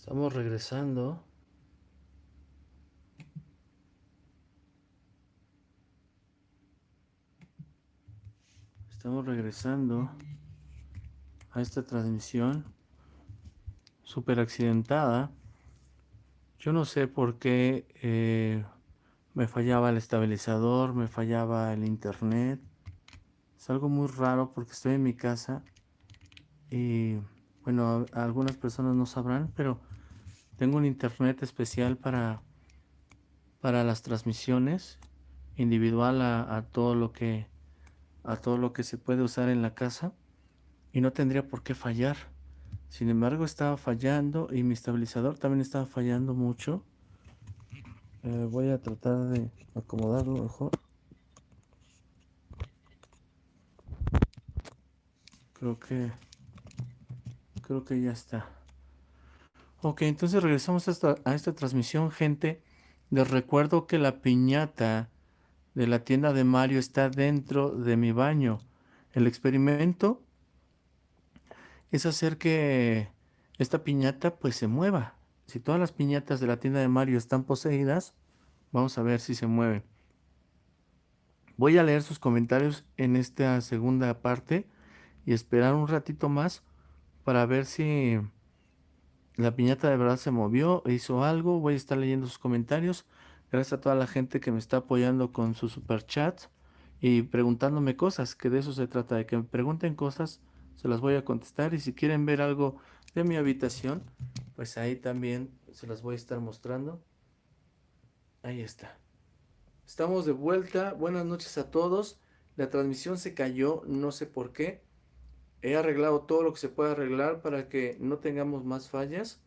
Estamos regresando. Estamos regresando a esta transmisión súper accidentada. Yo no sé por qué eh, me fallaba el estabilizador, me fallaba el internet. Es algo muy raro porque estoy en mi casa y bueno, algunas personas no sabrán, pero tengo un internet especial para, para las transmisiones, individual a, todo lo que a todo lo que se puede usar en la casa y no tendría por qué fallar. Sin embargo, estaba fallando y mi estabilizador también estaba fallando mucho. Eh, voy a tratar de acomodarlo mejor. Creo que creo que ya está. Ok, entonces regresamos a esta, a esta transmisión, gente. Les recuerdo que la piñata de la tienda de Mario está dentro de mi baño. El experimento es hacer que esta piñata pues se mueva. Si todas las piñatas de la tienda de Mario están poseídas, vamos a ver si se mueven. Voy a leer sus comentarios en esta segunda parte y esperar un ratito más para ver si la piñata de verdad se movió, hizo algo. Voy a estar leyendo sus comentarios. Gracias a toda la gente que me está apoyando con su super chat y preguntándome cosas, que de eso se trata, de que me pregunten cosas, se las voy a contestar. Y si quieren ver algo de mi habitación, pues ahí también se las voy a estar mostrando. Ahí está. Estamos de vuelta. Buenas noches a todos. La transmisión se cayó, no sé por qué. He arreglado todo lo que se puede arreglar para que no tengamos más fallas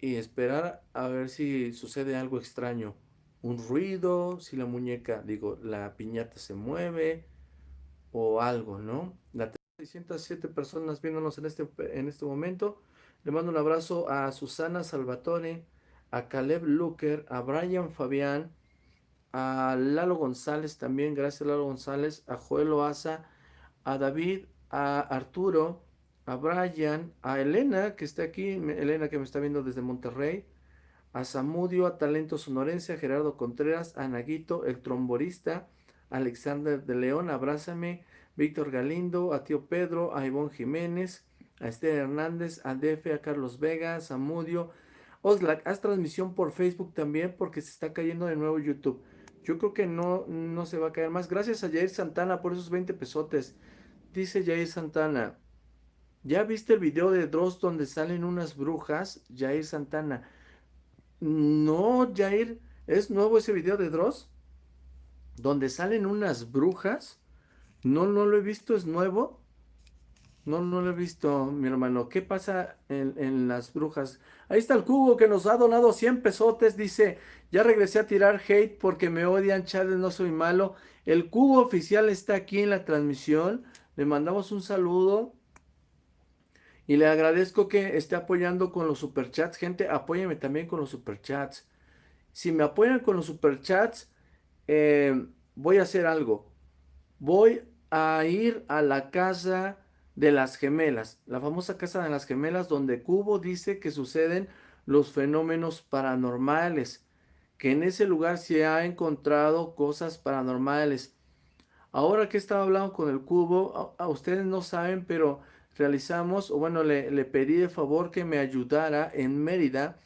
y esperar a ver si sucede algo extraño. Un ruido, si la muñeca, digo, la piñata se mueve o algo, ¿no? La 607 personas viéndonos en este, en este momento. Le mando un abrazo a Susana Salvatore, a Caleb Luker, a Brian Fabián, a Lalo González también, gracias Lalo González, a Joel Oaza, a David a Arturo, a Brian, a Elena, que está aquí, Elena que me está viendo desde Monterrey, a Samudio, a Talento Sonorense, a Gerardo Contreras, a Naguito, el tromborista, Alexander de León, abrázame, Víctor Galindo, a Tío Pedro, a Ivonne Jiménez, a Esther Hernández, a Defe, a Carlos Vega, a Samudio. Oxlack, haz transmisión por Facebook también porque se está cayendo de nuevo YouTube. Yo creo que no, no se va a caer más. Gracias a Jair Santana por esos 20 pesotes. Dice Jair Santana. ¿Ya viste el video de Dross donde salen unas brujas? Jair Santana. No, Jair. ¿Es nuevo ese video de Dross? Donde salen unas brujas. No, no lo he visto, es nuevo. No, no lo he visto, mi hermano. ¿Qué pasa en, las brujas? Ahí está el cubo que nos ha donado 100 pesotes. Dice, ya regresé a tirar hate porque me odian, Charles, no soy malo. El cubo oficial está aquí en la transmisión. Le mandamos un saludo. Y le agradezco que esté apoyando con los superchats. Gente, apóyeme también con los superchats. Si me apoyan con los superchats, eh, voy a hacer algo. Voy a ir a la casa de las gemelas. La famosa casa de las gemelas donde Cubo dice que suceden los fenómenos paranormales. Que en ese lugar se ha encontrado cosas paranormales. Ahora que estaba hablando con el cubo, a, ustedes no saben, pero realizamos, o bueno, le, pedí de favor que me ayudara en Mérida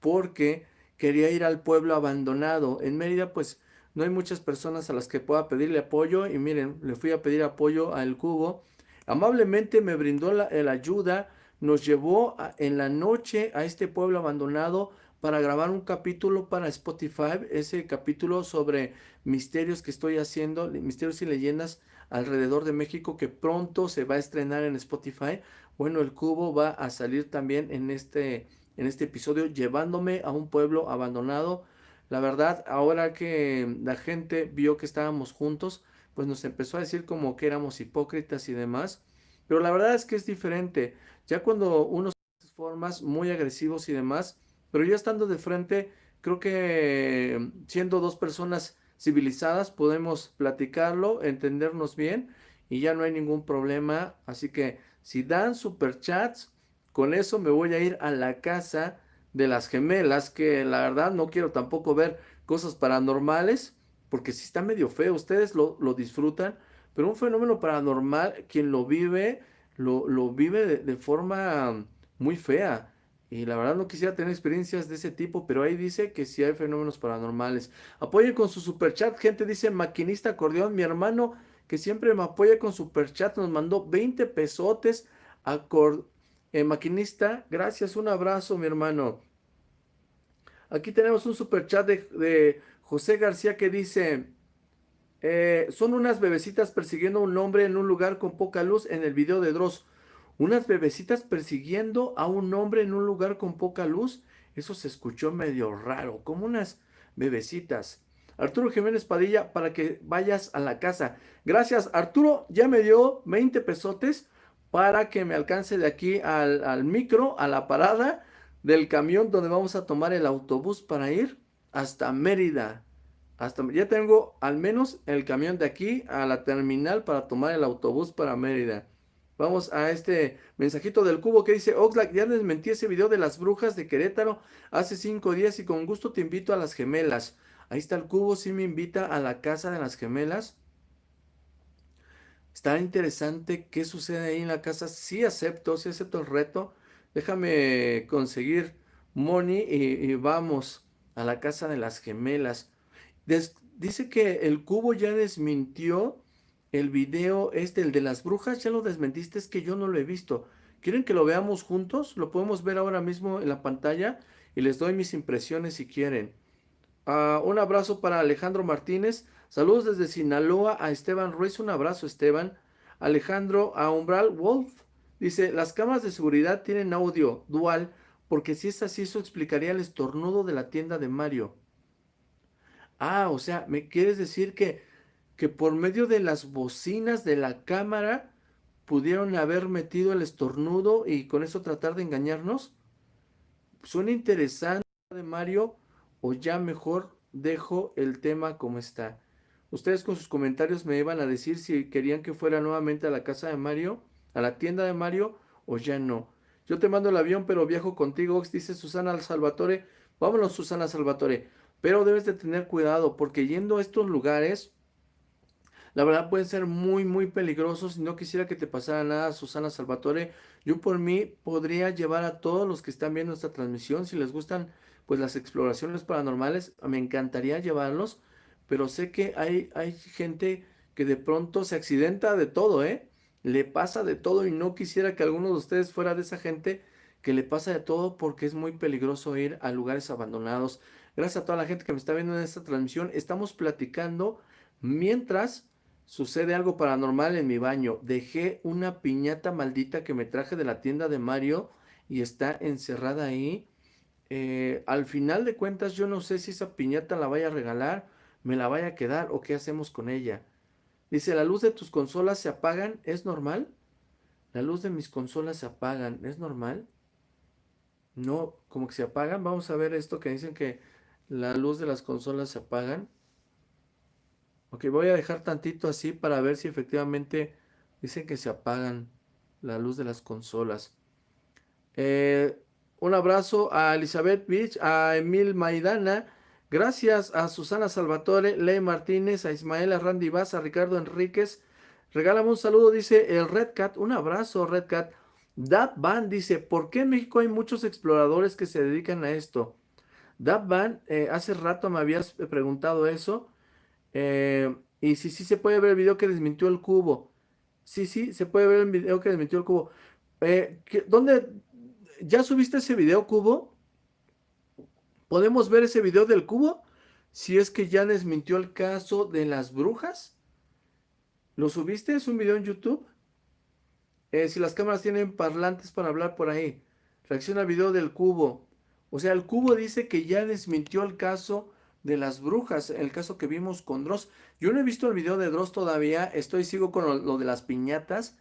porque quería ir al pueblo abandonado. En Mérida, pues, no hay muchas personas a las que pueda pedirle apoyo y miren, le fui a pedir apoyo al cubo. Amablemente me brindó la ayuda, nos llevó en la noche a este pueblo abandonado para grabar un capítulo para Spotify, ese capítulo sobre misterios que estoy haciendo, misterios y leyendas alrededor de México que pronto se va a estrenar en Spotify. Bueno, el cubo va a salir también en este, en este episodio llevándome a un pueblo abandonado. La verdad, ahora que la gente vio que estábamos juntos, pues nos empezó a decir como que éramos hipócritas y demás. Pero la verdad es que es diferente. Ya cuando uno se formas muy agresivos y demás, pero ya estando de frente, creo que siendo dos personas civilizadas podemos platicarlo, entendernos bien y ya no hay ningún problema. Así que si dan superchats, con eso me voy a ir a la casa de las gemelas, que la verdad no quiero tampoco ver cosas paranormales, porque si está medio feo, ustedes lo, disfrutan, pero un fenómeno paranormal, quien lo vive, lo, lo vive de, de forma muy fea. Y la verdad no quisiera tener experiencias de ese tipo, pero ahí dice que sí hay fenómenos paranormales. Apoyen con su super chat, gente, dice maquinista acordeón, mi hermano que siempre me apoya con super chat, nos mandó 20 pesotes a eh, maquinista. Gracias, un abrazo, mi hermano. Aquí tenemos un super chat de, José García que dice, eh, son unas bebecitas persiguiendo a un hombre en un lugar con poca luz en el video de Dross. Unas bebecitas persiguiendo a un hombre en un lugar con poca luz. Eso se escuchó medio raro, como unas bebecitas. Arturo Jiménez Padilla, para que vayas a la casa. Gracias, Arturo. Ya me dio 20 pesotes para que me alcance de aquí al, al micro, a la parada del camión donde vamos a tomar el autobús para ir hasta Mérida. Hasta, ya tengo al menos el camión de aquí a la terminal para tomar el autobús para Mérida. Vamos a este mensajito del cubo que dice, Oxlack, ya desmentí ese video de las brujas de Querétaro hace cinco días y con gusto te invito a las gemelas. Ahí está el cubo, sí me invita a la casa de las gemelas. Está interesante qué sucede ahí en la casa. Sí acepto, sí acepto el reto. Déjame conseguir money y, vamos a la casa de las gemelas. dice que el cubo ya desmintió el video este, el de las brujas, ya lo desmentiste, es que yo no lo he visto. ¿Quieren que lo veamos juntos? Lo podemos ver ahora mismo en la pantalla y les doy mis impresiones si quieren. Ah, un abrazo para Alejandro Martínez. Saludos desde Sinaloa a Esteban Ruiz. Un abrazo, Esteban. Alejandro a Umbral Wolf. Dice, las cámaras de seguridad tienen audio dual porque si es así, eso explicaría el estornudo de la tienda de Mario. Ah, o sea, ¿me quieres decir que que por medio de las bocinas de la cámara pudieron haber metido el estornudo y con eso tratar de engañarnos? Suena interesante de Mario o ya mejor dejo el tema como está. Ustedes con sus comentarios me iban a decir si querían que fuera nuevamente a la casa de Mario, a la tienda de Mario o ya no. Yo te mando el avión pero viajo contigo, dice Susana Salvatore. Vámonos Susana Salvatore. Pero debes de tener cuidado porque yendo a estos lugares la verdad pueden ser muy, muy peligrosos. No quisiera que te pasara nada, Susana Salvatore, yo por mí podría llevar a todos los que están viendo esta transmisión, si les gustan pues las exploraciones paranormales, me encantaría llevarlos, pero sé que hay, hay gente que de pronto se accidenta de todo, ¿eh? Le pasa de todo y no quisiera que alguno de ustedes fuera de esa gente que le pasa de todo porque es muy peligroso ir a lugares abandonados. Gracias a toda la gente que me está viendo en esta transmisión. Estamos platicando mientras Sucede algo paranormal en mi baño. Dejé una piñata maldita que me traje de la tienda de Mario y está encerrada ahí. Eh, al final de cuentas yo no sé si esa piñata la vaya a regalar, me la vaya a quedar o qué hacemos con ella. Dice, la luz de tus consolas se apagan, ¿es normal? La luz de mis consolas se apagan, ¿es normal? No, como que se apagan. Vamos a ver esto que dicen que la luz de las consolas se apagan. Ok, voy a dejar tantito así para ver si efectivamente dicen que se apagan la luz de las consolas. Eh, un abrazo a Elizabeth Beach, a Emil Maidana. Gracias a Susana Salvatore, Ley Martínez, a Ismael Randy Vaz, a Ricardo Enríquez. Regálame un saludo, dice el Red Cat. Un abrazo, Red Cat. Dab Van dice, ¿por qué en México hay muchos exploradores que se dedican a esto? Dab Van, eh, hace rato me habías preguntado eso. Eh, y sí, sí se puede ver el video que desmintió el cubo. Sí, sí, se puede ver el video que desmintió el cubo. Eh, ¿Dónde? ¿Ya subiste ese video, cubo? ¿Podemos ver ese video del cubo? Si es que ya desmintió el caso de las brujas. ¿Lo subiste? ¿Es un video en YouTube? Eh, si las cámaras tienen parlantes para hablar por ahí. Reacciona al video del cubo. O sea, el cubo dice que ya desmintió el caso de las brujas, el caso que vimos con Dross. Yo no he visto el video de Dross todavía, estoy sigo con lo, de las piñatas,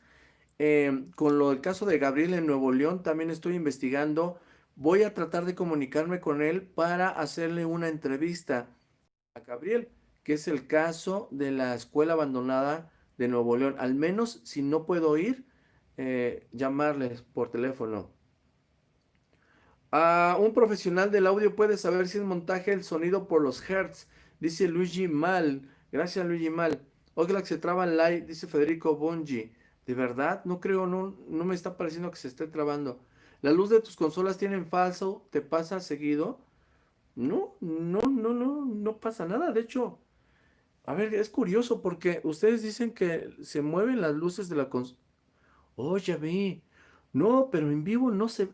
em, con lo del caso de Gabriel en Nuevo León, también estoy investigando. Voy a tratar de comunicarme con él para hacerle una entrevista a Gabriel, que es el caso de la escuela abandonada de Nuevo León. Al menos si no puedo ir, eh, llamarles por teléfono. Ah, un profesional del audio puede saber si es montaje el sonido por los hertz, dice Luigi Mal. Gracias, Luigi Mal. Oxlack se traba en live, dice Federico Bongi. ¿De verdad? No creo, no, no me está pareciendo que se esté trabando. ¿La luz de tus consolas tienen falso? ¿Te pasa seguido? No, no, no, no, no pasa nada. De hecho, a ver, es curioso porque ustedes dicen que se mueven las luces de la consola. Oh, ya vi. No, pero en vivo no se...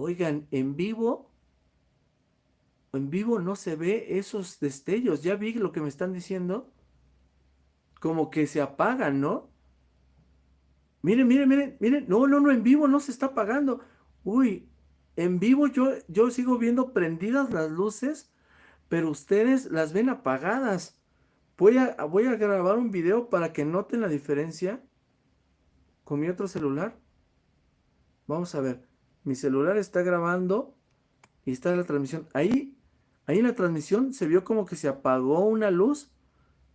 Oigan, en vivo, en vivo no se ve esos destellos. Ya vi lo que me están diciendo. Como que se apagan, ¿no? Miren, miren, miren, miren. No, no, no, en vivo no se está apagando. Uy, en vivo yo, yo sigo viendo prendidas las luces, pero ustedes las ven apagadas. Voy a, voy a grabar un video para que noten la diferencia con mi otro celular. Vamos a ver. Mi celular está grabando y está la transmisión. Ahí, ahí en la transmisión se vio como que se apagó una luz,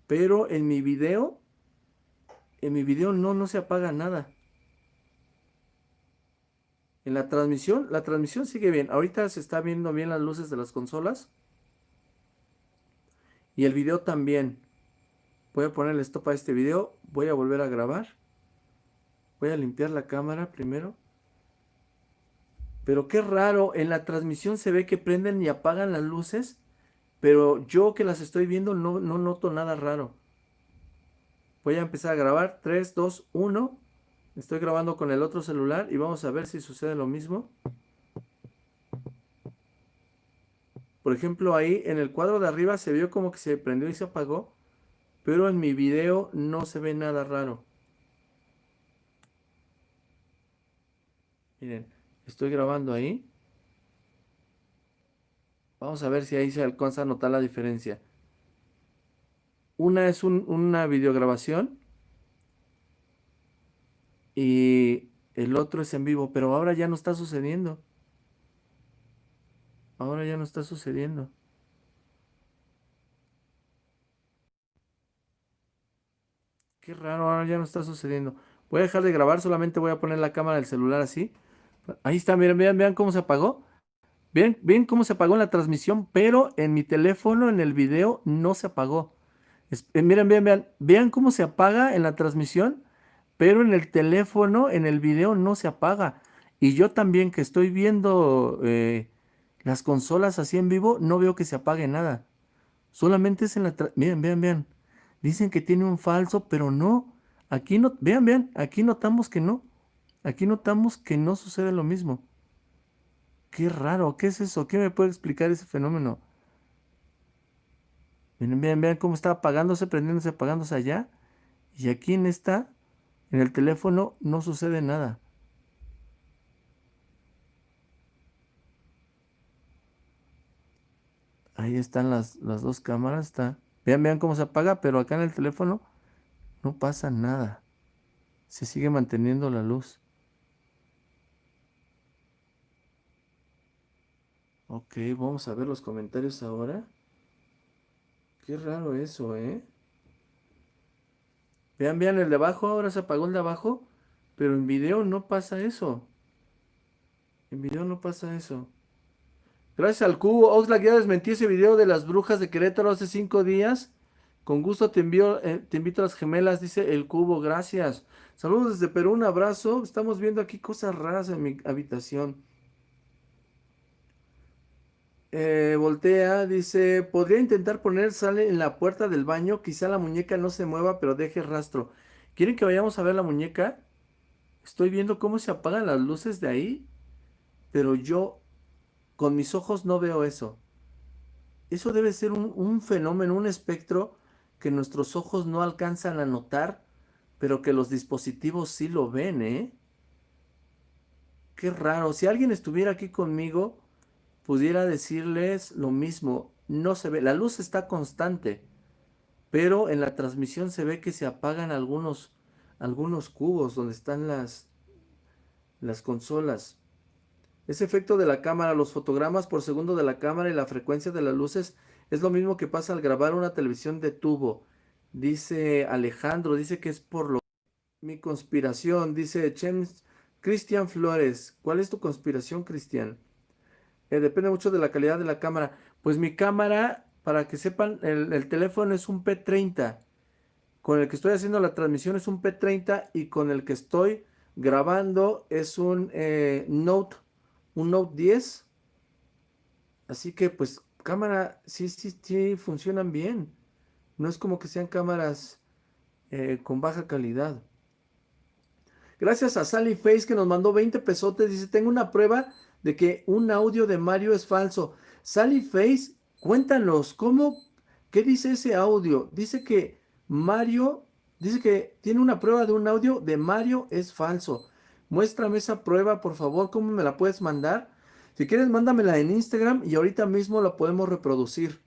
pero en mi video, en mi video no, no se apaga nada. En la transmisión, la transmisión sigue bien. Ahorita se está viendo bien las luces de las consolas. Y el video también. Voy a ponerle stop a este video. Voy a volver a grabar. Voy a limpiar la cámara primero. Pero qué raro, en la transmisión se ve que prenden y apagan las luces, pero yo que las estoy viendo no, no noto nada raro. Voy a empezar a grabar. 3, 2, 1. Estoy grabando con el otro celular y vamos a ver si sucede lo mismo. Por ejemplo, ahí en el cuadro de arriba se vio como que se prendió y se apagó, pero en mi video no se ve nada raro. Miren, estoy grabando ahí. Vamos a ver si ahí se alcanza a notar la diferencia. Una es una videograbación y el otro es en vivo, pero ahora ya no está sucediendo. Ahora ya no está sucediendo. Qué raro, ahora ya no está sucediendo. Voy a dejar de grabar, solamente voy a poner la cámara del celular así. Ahí está, miren, vean, vean cómo se apagó. Ven, ven cómo se apagó en la transmisión, pero en mi teléfono, en el video, no se apagó. Eh, miren, vean, vean, vean cómo se apaga en la transmisión, pero en el teléfono, en el video, no se apaga. Y yo también que estoy viendo eh, las consolas así en vivo, no veo que se apague nada. Solamente es en la... Miren, vean, vean. Dicen que tiene un falso, pero no. Aquí no... Vean, vean. Aquí notamos que no. Aquí notamos que no sucede lo mismo. Qué raro, ¿qué es eso? ¿Qué me puede explicar ese fenómeno? Miren, vean, vean cómo está apagándose, prendiéndose, apagándose allá. Y aquí en esta, en el teléfono, no sucede nada. Ahí están las, las dos cámaras. Está. Vean, vean cómo se apaga, pero acá en el teléfono no pasa nada. Se sigue manteniendo la luz. Ok, vamos a ver los comentarios ahora. Qué raro eso, ¿eh? Vean, vean el de abajo, ahora se apagó el de abajo, pero en video no pasa eso. En video no pasa eso. Gracias al cubo, Oxlack ya desmentí ese video de las brujas de Querétaro hace cinco días. Con gusto te envío, eh, te invito a las gemelas, dice el cubo, gracias. Saludos desde Perú, un abrazo. Estamos viendo aquí cosas raras en mi habitación. Eh, voltea, dice, podría intentar poner sale en la puerta del baño, quizá la muñeca no se mueva, pero deje rastro. ¿Quieren que vayamos a ver la muñeca? Estoy viendo cómo se apagan las luces de ahí, pero yo con mis ojos no veo eso. Eso debe ser un, un fenómeno, un espectro que nuestros ojos no alcanzan a notar, pero que los dispositivos sí lo ven, ¿eh? Qué raro. Si alguien estuviera aquí conmigo pudiera decirles lo mismo. No se ve, la luz está constante, pero en la transmisión se ve que se apagan algunos, algunos cubos donde están las, las consolas. Ese efecto de la cámara, los fotogramas por segundo de la cámara y la frecuencia de las luces es lo mismo que pasa al grabar una televisión de tubo. Dice Alejandro, dice que es por lo... Mi conspiración, dice James Cristian Flores, ¿cuál es tu conspiración, Cristian? Eh, depende mucho de la calidad de la cámara. Pues mi cámara, para que sepan, el, teléfono es un P30. Con el que estoy haciendo la transmisión es un P30 y con el que estoy grabando es un eh, Note, un Note 10. Así que pues cámara, sí, sí, sí, funcionan bien. No es como que sean cámaras eh, con baja calidad. Gracias a Sally Face que nos mandó 20 pesotes. Dice, tengo una prueba de que un audio de Mario es falso. Sally Face, cuéntanos, ¿cómo? ¿Qué dice ese audio? Dice que Mario, dice que tiene una prueba de un audio de Mario es falso. Muéstrame esa prueba, por favor, ¿cómo me la puedes mandar? Si quieres, mándamela en Instagram y ahorita mismo la podemos reproducir.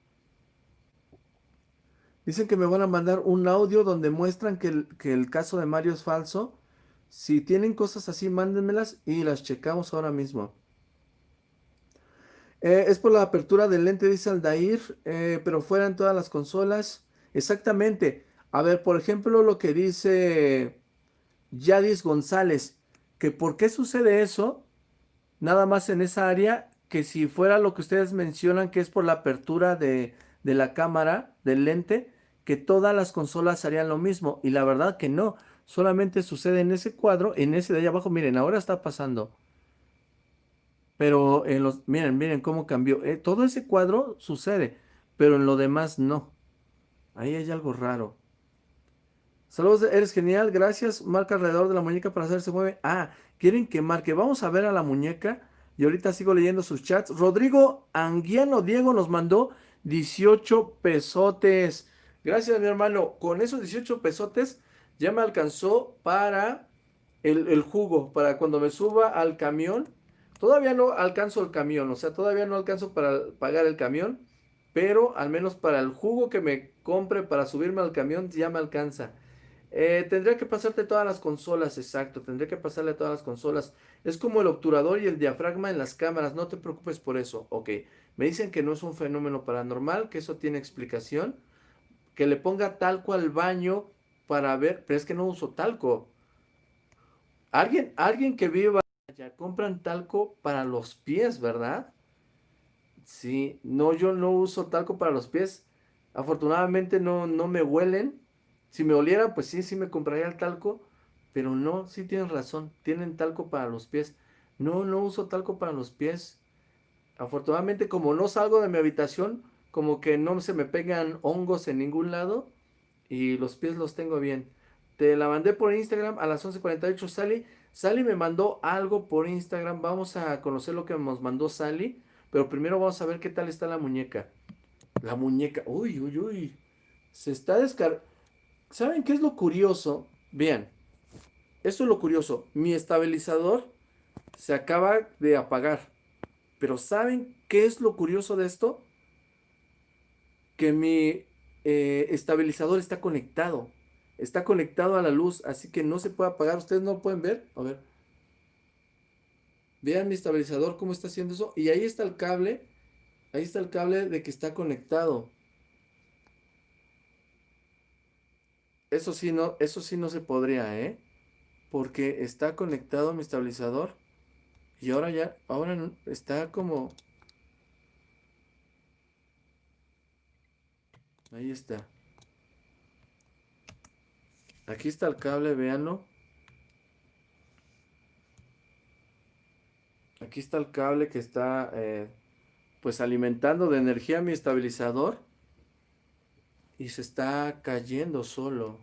Dicen que me van a mandar un audio donde muestran que el, que el caso de Mario es falso. Si tienen cosas así, mándenmelas y las checamos ahora mismo. Eh, es por la apertura del lente, dice Aldair, eh, pero fuera en todas las consolas. Exactamente. A ver, por ejemplo, lo que dice Yadis González, que por qué sucede eso, nada más en esa área, que si fuera lo que ustedes mencionan, que es por la apertura de, de la cámara, del lente, que todas las consolas harían lo mismo. Y la verdad que no, solamente sucede en ese cuadro, en ese de allá abajo, miren, ahora está pasando. Pero en los, miren, miren cómo cambió. Eh, todo ese cuadro sucede, pero en lo demás no. Ahí hay algo raro. Saludos, eres genial, gracias. Marca alrededor de la muñeca para hacer se mueve. Ah, quieren que marque. Vamos a ver a la muñeca. Y ahorita sigo leyendo sus chats. Rodrigo Anguiano Diego nos mandó 18 pesotes. Gracias, mi hermano. Con esos 18 pesotes ya me alcanzó para el, el jugo, para cuando me suba al camión Todavía no alcanzo el camión, o sea, todavía no alcanzo para pagar el camión, pero al menos para el jugo que me compre para subirme al camión ya me alcanza. Eh, tendría que pasarte todas las consolas, exacto, tendría que pasarle todas las consolas. Es como el obturador y el diafragma en las cámaras, no te preocupes por eso. Ok, me dicen que no es un fenómeno paranormal, que eso tiene explicación. Que le ponga talco al baño para ver, pero es que no uso talco. Alguien, alguien que viva ya compran talco para los pies, ¿verdad? Sí, no, yo no uso talco para los pies. Afortunadamente no, no me huelen. Si me oliera, pues sí, sí me compraría el talco. Pero no, sí tienen razón. Tienen talco para los pies. No, no uso talco para los pies. Afortunadamente, como no salgo de mi habitación, como que no se me pegan hongos en ningún lado. Y los pies los tengo bien. Te la mandé por Instagram a las 11.48, Sally. Sally me mandó algo por Instagram. Vamos a conocer lo que nos mandó Sally. Pero primero vamos a ver qué tal está la muñeca. La muñeca. Uy, uy, uy. Se está descargando. ¿Saben qué es lo curioso? Vean. Esto es lo curioso. Mi estabilizador se acaba de apagar. Pero ¿saben qué es lo curioso de esto? Que mi eh, estabilizador está conectado. Está conectado a la luz, así que no se puede apagar. ¿Ustedes no pueden ver? A ver. Vean mi estabilizador cómo está haciendo eso. Y ahí está el cable. Ahí está el cable de que está conectado. Eso sí no, eso sí no se podría, ¿eh? Porque está conectado mi estabilizador. Y ahora ya, ahora está como... Ahí está. Aquí está el cable, véanlo. Aquí está el cable que está eh, pues alimentando de energía mi estabilizador. Y se está cayendo solo.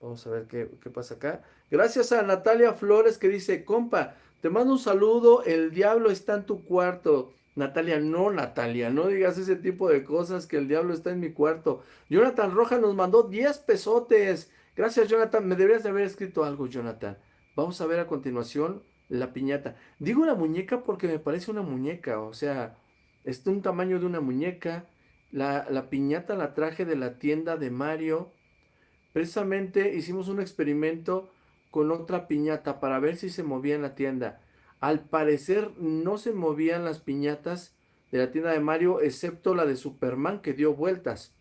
Vamos a ver qué, qué, pasa acá. Gracias a Natalia Flores que dice, compa, te mando un saludo, el diablo está en tu cuarto. Natalia, no, Natalia, no digas ese tipo de cosas que el diablo está en mi cuarto. Jonathan Roja nos mandó 10 pesotes. Gracias, Jonathan. Me deberías de haber escrito algo, Jonathan. Vamos a ver a continuación la piñata. Digo la muñeca porque me parece una muñeca, o sea, es un tamaño de una muñeca. La, la piñata la traje de la tienda de Mario. Precisamente hicimos un experimento con otra piñata para ver si se movía en la tienda. Al parecer no se movían las piñatas de la tienda de Mario, excepto la de Superman que dio vueltas.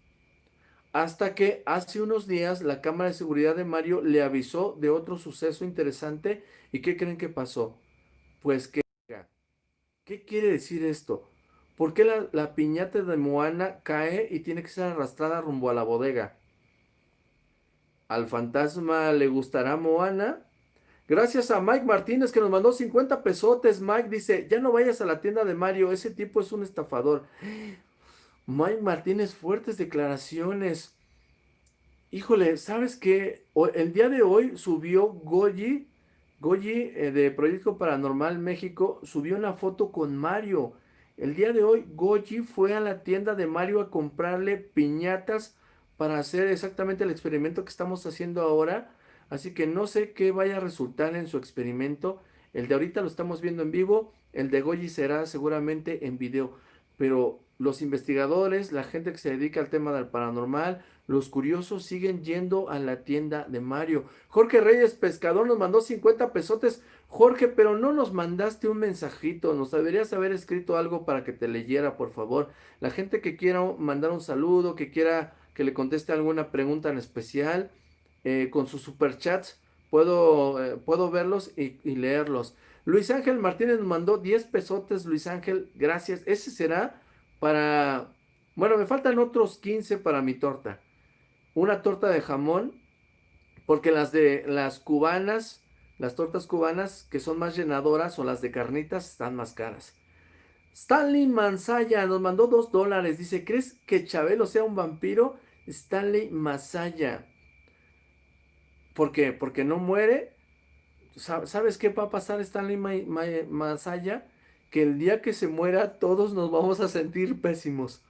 hasta que hace unos días la cámara de seguridad de Mario le avisó de otro suceso interesante. ¿Y qué creen que pasó? Pues que... ¿Qué quiere decir esto? ¿Por qué la, la piñata de Moana cae y tiene que ser arrastrada rumbo a la bodega? ¿Al fantasma le gustará Moana? Gracias a Mike Martínez que nos mandó 50 pesotes. Mike dice, ya no vayas a la tienda de Mario, ese tipo es un estafador. Mike Martínez, fuertes declaraciones. Híjole, ¿sabes qué? El día de hoy subió Goyi, Goyi eh, de Proyecto Paranormal México, subió una foto con Mario. El día de hoy Goyi fue a la tienda de Mario a comprarle piñatas para hacer exactamente el experimento que estamos haciendo ahora. Así que no sé qué vaya a resultar en su experimento. El de ahorita lo estamos viendo en vivo, el de Goyi será seguramente en video. Pero los investigadores, la gente que se dedica al tema del paranormal, los curiosos siguen yendo a la tienda de Mario. Jorge Reyes Pescador nos mandó 50 pesotes. Jorge, pero no nos mandaste un mensajito. Nos deberías haber escrito algo para que te leyera, por favor. La gente que quiera mandar un saludo, que quiera que le conteste alguna pregunta en especial, eh, con sus superchats, puedo, eh, puedo verlos y, leerlos. Luis Ángel Martínez mandó 10 pesotes. Luis Ángel, gracias. Ese será para... Bueno, me faltan otros 15 para mi torta. Una torta de jamón, porque las de las cubanas, las tortas cubanas que son más llenadoras o las de carnitas están más caras. Stanley Mansaya nos mandó dos dólares. Dice, ¿crees que Chabelo sea un vampiro? Stanley Masaya. ¿Por qué? Porque no muere. ¿Sabes qué va a pasar Stanley Masaya? que el día que se muera todos nos vamos a sentir pésimos.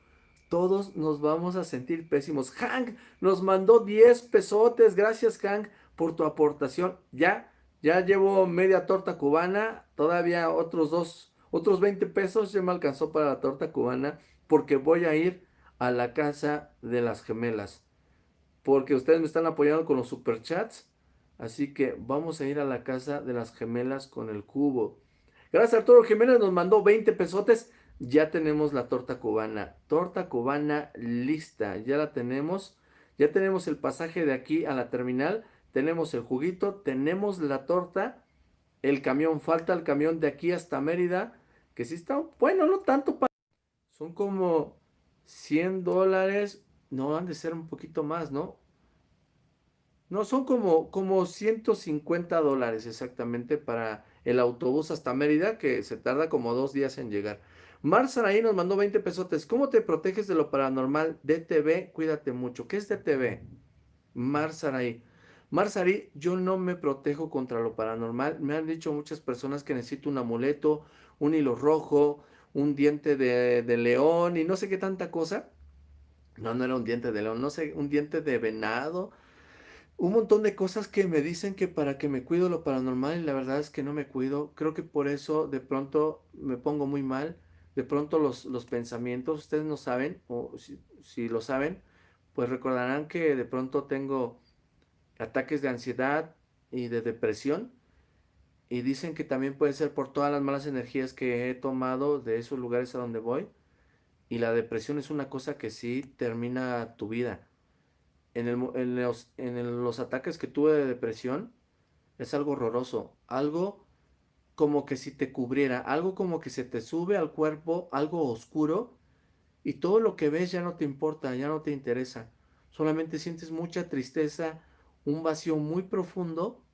Todos nos vamos a sentir pésimos. Hank nos mandó 10 pesotes. Gracias, Hank, por tu aportación. Ya, ya llevo media torta cubana. Todavía otros dos, otros 20 pesos ya me alcanzó para la torta cubana. Porque voy a ir a la casa de las gemelas. Porque ustedes me están apoyando con los superchats. Así que vamos a ir a la casa de las gemelas con el cubo. Gracias Arturo Jiménez nos mandó 20 pesotes. Ya tenemos la torta cubana. Torta cubana lista. Ya la tenemos. Ya tenemos el pasaje de aquí a la terminal. Tenemos el juguito. Tenemos la torta. El camión. Falta el camión de aquí hasta Mérida. Que sí está... Bueno, no tanto para... Son como 100 dólares. No, han de ser un poquito más, ¿no? No, son como, como 150 dólares exactamente para el autobús hasta Mérida, que se tarda como dos días en llegar. Mar Saraí nos mandó 20 pesotes. ¿Cómo te proteges de lo paranormal? DTV, cuídate mucho. ¿Qué es DTV? Mar Saraí. Mar Saraí, yo no me protejo contra lo paranormal. Me han dicho muchas personas que necesito un amuleto, un hilo rojo, un diente de, de león y no sé qué tanta cosa. No, no era un diente de león, no sé, un diente de venado un montón de cosas que me dicen que para que me cuido lo paranormal y la verdad es que no me cuido. Creo que por eso de pronto me pongo muy mal. De pronto los, los pensamientos, ustedes no saben, o si, si, lo saben, pues recordarán que de pronto tengo ataques de ansiedad y de depresión. Y dicen que también puede ser por todas las malas energías que he tomado de esos lugares a donde voy. Y la depresión es una cosa que sí termina tu vida en, los, en los ataques que tuve de depresión, es algo horroroso, algo como que si te cubriera, algo como que se te sube al cuerpo, algo oscuro, y todo lo que ves ya no te importa, ya no te interesa, solamente sientes mucha tristeza, un vacío muy profundo,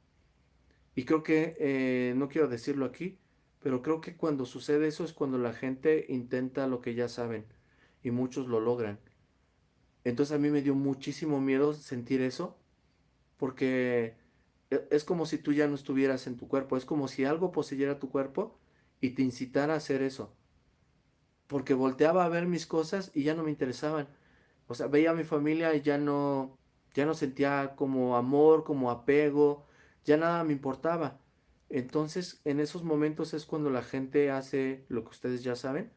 y creo que, eh, no quiero decirlo aquí, pero creo que cuando sucede eso es cuando la gente intenta lo que ya saben, y muchos lo logran. Entonces a mí me dio muchísimo miedo sentir eso, porque e, es como si tú ya no estuvieras en tu cuerpo, es como si algo poseyera tu cuerpo y te incitara a hacer eso. Porque volteaba a ver mis cosas y ya no me interesaban. O sea, veía a mi familia y ya no, ya no sentía como amor, como apego, ya nada me importaba. Entonces, en esos momentos es cuando la gente hace lo que ustedes ya saben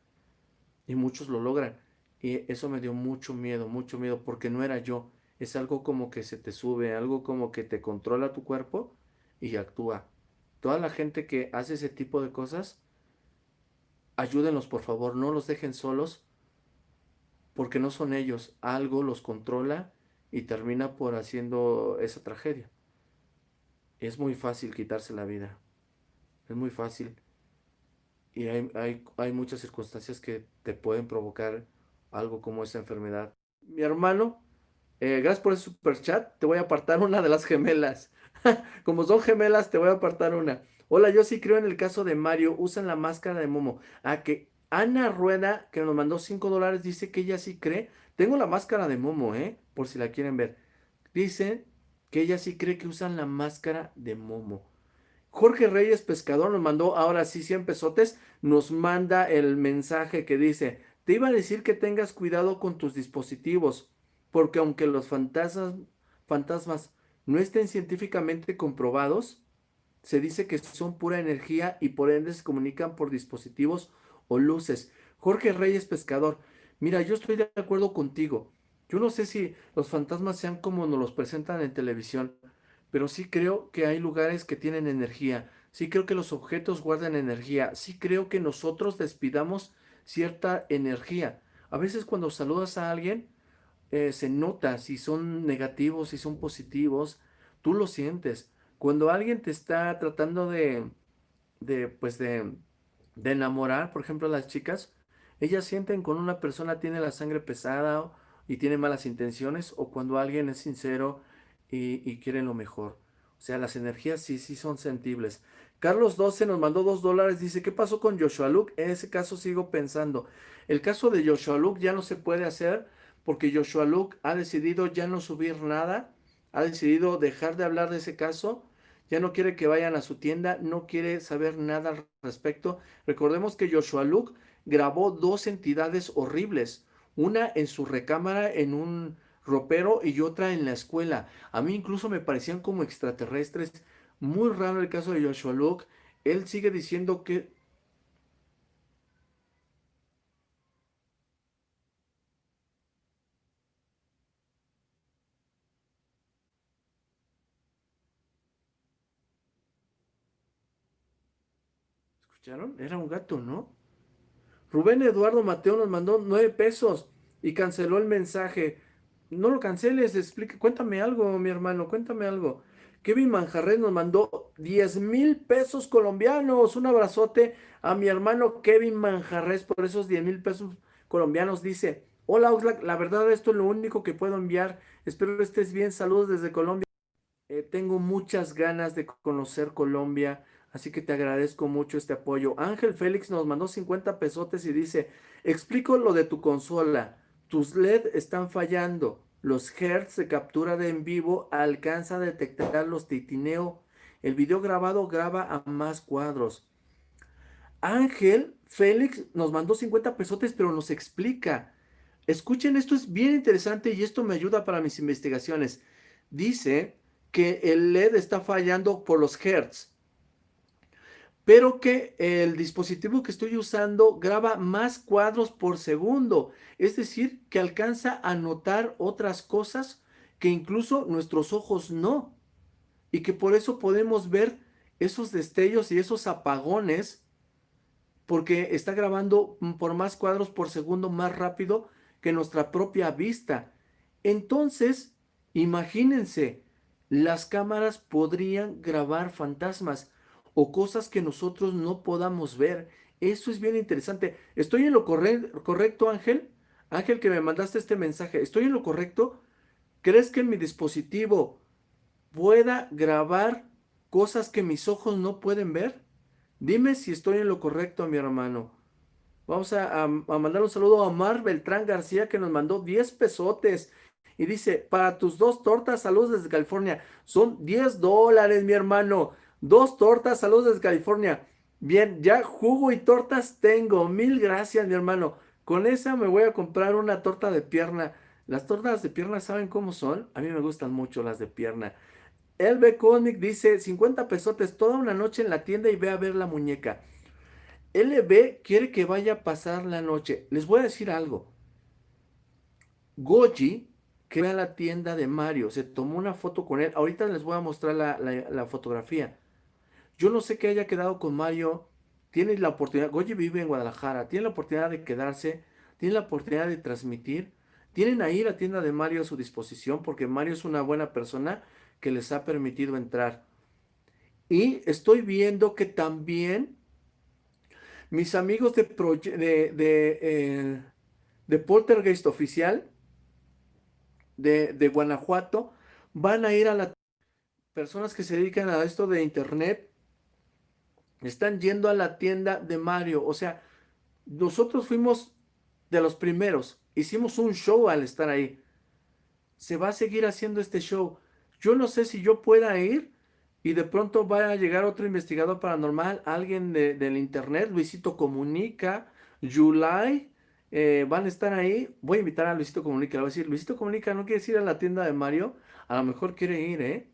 y muchos lo logran. Y eso me dio mucho miedo, mucho miedo, porque no era yo. Es algo como que se te sube, algo como que te controla tu cuerpo y actúa. Toda la gente que hace ese tipo de cosas, ayúdenlos por favor, no los dejen solos, porque no son ellos. Algo los controla y termina por haciendo esa tragedia. Es muy fácil quitarse la vida. Es muy fácil. Y hay, hay, hay muchas circunstancias que te pueden provocar algo como esa enfermedad. Mi hermano, eh, gracias por ese super chat. Te voy a apartar una de las gemelas. como son gemelas, te voy a apartar una. Hola, yo sí creo en el caso de Mario. Usan la máscara de Momo. A ah, que Ana Rueda, que nos mandó 5 dólares, dice que ella sí cree. Tengo la máscara de Momo, ¿eh? Por si la quieren ver. Dice que ella sí cree que usan la máscara de Momo. Jorge Reyes Pescador nos mandó ahora sí 100 pesotes. Nos manda el mensaje que dice, te iba a decir que tengas cuidado con tus dispositivos, porque aunque los fantasmas, no estén científicamente comprobados, se dice que son pura energía y por ende se comunican por dispositivos o luces. Jorge Reyes Pescador, mira, yo estoy de acuerdo contigo. Yo no sé si los fantasmas sean como nos los presentan en televisión, pero sí creo que hay lugares que tienen energía. Sí creo que los objetos guardan energía. Sí creo que nosotros despidamos cierta energía. A veces cuando saludas a alguien, eh, se nota si son negativos, si son positivos. Tú lo sientes. Cuando alguien te está tratando de, de pues de, de enamorar, por ejemplo, las chicas, ellas sienten cuando una persona tiene la sangre pesada y tiene malas intenciones o cuando alguien es sincero y, quiere lo mejor. O sea, las energías sí, sí son sentibles. Carlos 12 nos mandó dos dólares. Dice, ¿qué pasó con Joshua Luke? En ese caso sigo pensando. El caso de Joshua Luke ya no se puede hacer porque Joshua Luke ha decidido ya no subir nada. Ha decidido dejar de hablar de ese caso ya no quiere que vayan a su tienda, no quiere saber nada al respecto. Recordemos que Joshua Luke grabó dos entidades horribles, una en su recámara en un ropero y otra en la escuela. A mí incluso me parecían como extraterrestres. Muy raro el caso de Joshua Luke. Él sigue diciendo que Era un gato, ¿no? Rubén Eduardo Mateo nos mandó nueve pesos y canceló el mensaje. No lo canceles, explique, cuéntame algo, mi hermano, cuéntame algo. Kevin Manjarres nos mandó 10 mil pesos colombianos. Un abrazote a mi hermano Kevin Manjarres por esos 10 mil pesos colombianos. Dice, hola Oxlack, la verdad esto es lo único que puedo enviar. Espero que estés bien. Saludos desde Colombia. Eh, tengo muchas ganas de conocer Colombia. Así que te agradezco mucho este apoyo. Ángel Félix nos mandó 50 pesotes y dice, explico lo de tu consola. Tus LED están fallando. Los hertz de captura de en vivo alcanza a detectar los titineo. El video grabado graba a más cuadros. Ángel Félix nos mandó 50 pesotes, pero nos explica. Escuchen, esto es bien interesante y esto me ayuda para mis investigaciones. Dice que el LED está fallando por los hertz pero que el dispositivo que estoy usando graba más cuadros por segundo, es decir, que alcanza a notar otras cosas que incluso nuestros ojos no, y que por eso podemos ver esos destellos y esos apagones, porque está grabando por más cuadros por segundo más rápido que nuestra propia vista. Entonces, imagínense, las cámaras podrían grabar fantasmas, o cosas que nosotros no podamos ver. Eso es bien interesante. ¿Estoy en lo correcto, Ángel? Ángel, que me mandaste este mensaje. ¿Estoy en lo correcto? ¿Crees que mi dispositivo pueda grabar cosas que mis ojos no pueden ver? Dime si estoy en lo correcto, mi hermano. Vamos a, mandar un saludo a Mar Beltrán García que nos mandó 10 pesotes. Y dice, para tus dos tortas, saludos desde California. Son 10 dólares, mi hermano. Dos tortas, saludos desde California. Bien, ya jugo y tortas tengo. Mil gracias, mi hermano. Con esa me voy a comprar una torta de pierna. Las tortas de pierna, ¿saben cómo son? A mí me gustan mucho las de pierna. LB Comic dice, 50 pesotes toda una noche en la tienda y ve a ver la muñeca. LB quiere que vaya a pasar la noche. Les voy a decir algo. Goji que a la tienda de Mario. Se tomó una foto con él. Ahorita les voy a mostrar la fotografía. Yo no sé qué haya quedado con Mario. Tiene la oportunidad, Goye vive en Guadalajara, tiene la oportunidad de quedarse, tiene la oportunidad de transmitir. Tienen ahí la tienda de Mario a su disposición porque Mario es una buena persona que les ha permitido entrar. Y estoy viendo que también mis amigos de, de, de, eh, de, Poltergeist Oficial de, de Guanajuato van a ir a la... Personas que se dedican a esto de internet están yendo a la tienda de Mario. O sea, nosotros fuimos de los primeros. Hicimos un show al estar ahí. Se va a seguir haciendo este show. Yo no sé si yo pueda ir y de pronto va a llegar otro investigador paranormal, alguien del internet, Luisito Comunica, July, eh, van a estar ahí. Voy a invitar a Luisito Comunica, le voy a decir, Luisito Comunica, ¿no quieres ir a la tienda de Mario? A lo mejor quiere ir, ¿eh?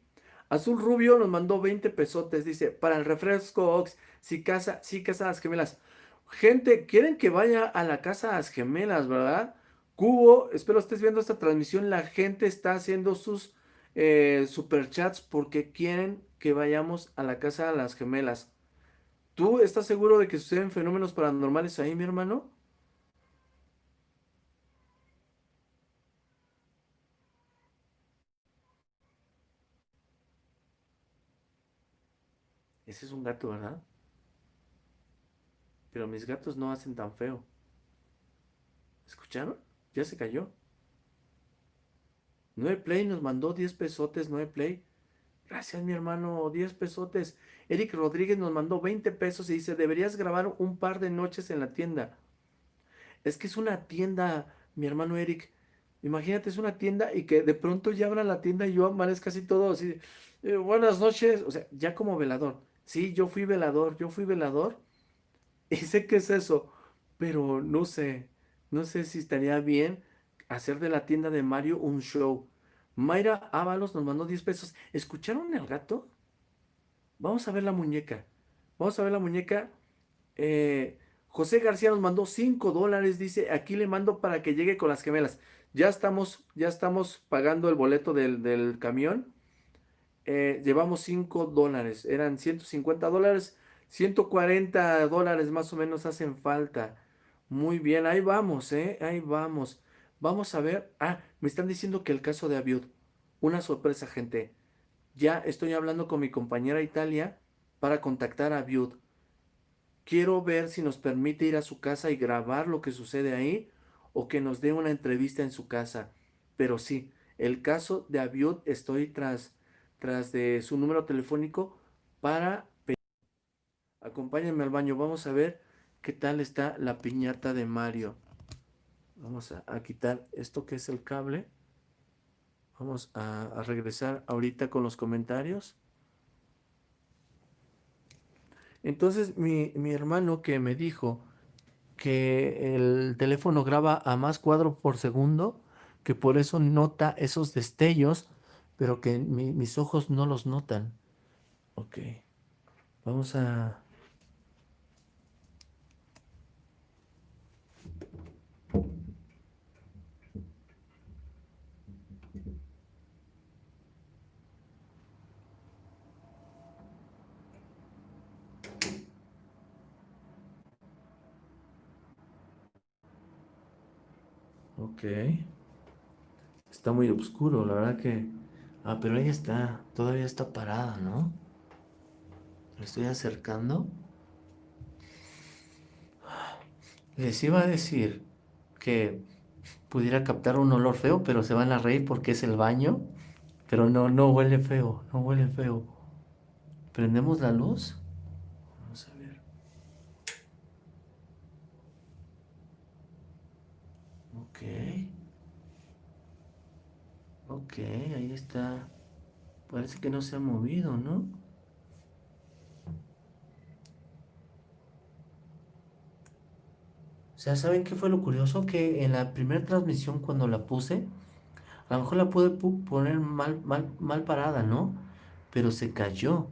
Azul Rubio nos mandó 20 pesotes, dice, para el refresco Ox, si casa, si casa las gemelas. Gente, quieren que vaya a la casa las gemelas, ¿verdad? Cubo, espero estés viendo esta transmisión, la gente está haciendo sus eh, superchats porque quieren que vayamos a la casa de las gemelas. ¿Tú estás seguro de que suceden fenómenos paranormales ahí, mi hermano? Ese es un gato, ¿verdad? Pero mis gatos no hacen tan feo. ¿Escucharon? Ya se cayó. 9 Play nos mandó 10 pesotes, 9 Play. Gracias, mi hermano, 10 pesotes. Eric Rodríguez nos mandó 20 pesos y dice, deberías grabar un par de noches en la tienda. Es que es una tienda, mi hermano Eric. Imagínate, es una tienda y que de pronto ya abra la tienda y yo amanezca casi todo así. Eh, buenas noches. O sea, ya como velador. Sí, yo fui velador, yo fui velador. Y sé que es eso, pero no sé, no sé si estaría bien hacer de la tienda de Mario un show. Mayra Ábalos nos mandó 10 pesos. ¿Escucharon el gato? Vamos a ver la muñeca. Vamos a ver la muñeca. Eh, José García nos mandó 5 dólares. Dice, aquí le mando para que llegue con las gemelas. Ya estamos, ya estamos pagando el boleto del, camión. Eh, llevamos 5 dólares. Eran 150 dólares. 140 dólares más o menos hacen falta. Muy bien, ahí vamos, ¿eh? Ahí vamos. Vamos a ver. Ah, me están diciendo que el caso de Abiud. Una sorpresa, gente. Ya estoy hablando con mi compañera Italia para contactar a Abiud. Quiero ver si nos permite ir a su casa y grabar lo que sucede ahí o que nos dé una entrevista en su casa. Pero sí, el caso de Abiud estoy tras, tras de su número telefónico para... Acompáñenme al baño, vamos a ver qué tal está la piñata de Mario. Vamos a, quitar esto que es el cable. Vamos a, regresar ahorita con los comentarios. Entonces mi, mi, hermano que me dijo que el teléfono graba a más cuadro por segundo, que por eso nota esos destellos, pero que mis ojos no los notan. Ok. Vamos a... Ok. Está muy oscuro, la verdad que... Ah, pero ahí está. Todavía está parada, ¿no? Le estoy acercando. Les iba a decir que pudiera captar un olor feo, pero se van a reír porque es el baño. Pero no, no huele feo, no huele feo. ¿Prendemos la luz? Ok, ahí está. Parece que no se ha movido, ¿no? O sea, ¿saben qué fue lo curioso? Que en la primera transmisión cuando la puse, a lo mejor la pude poner mal, mal, mal parada, ¿no? Pero se cayó.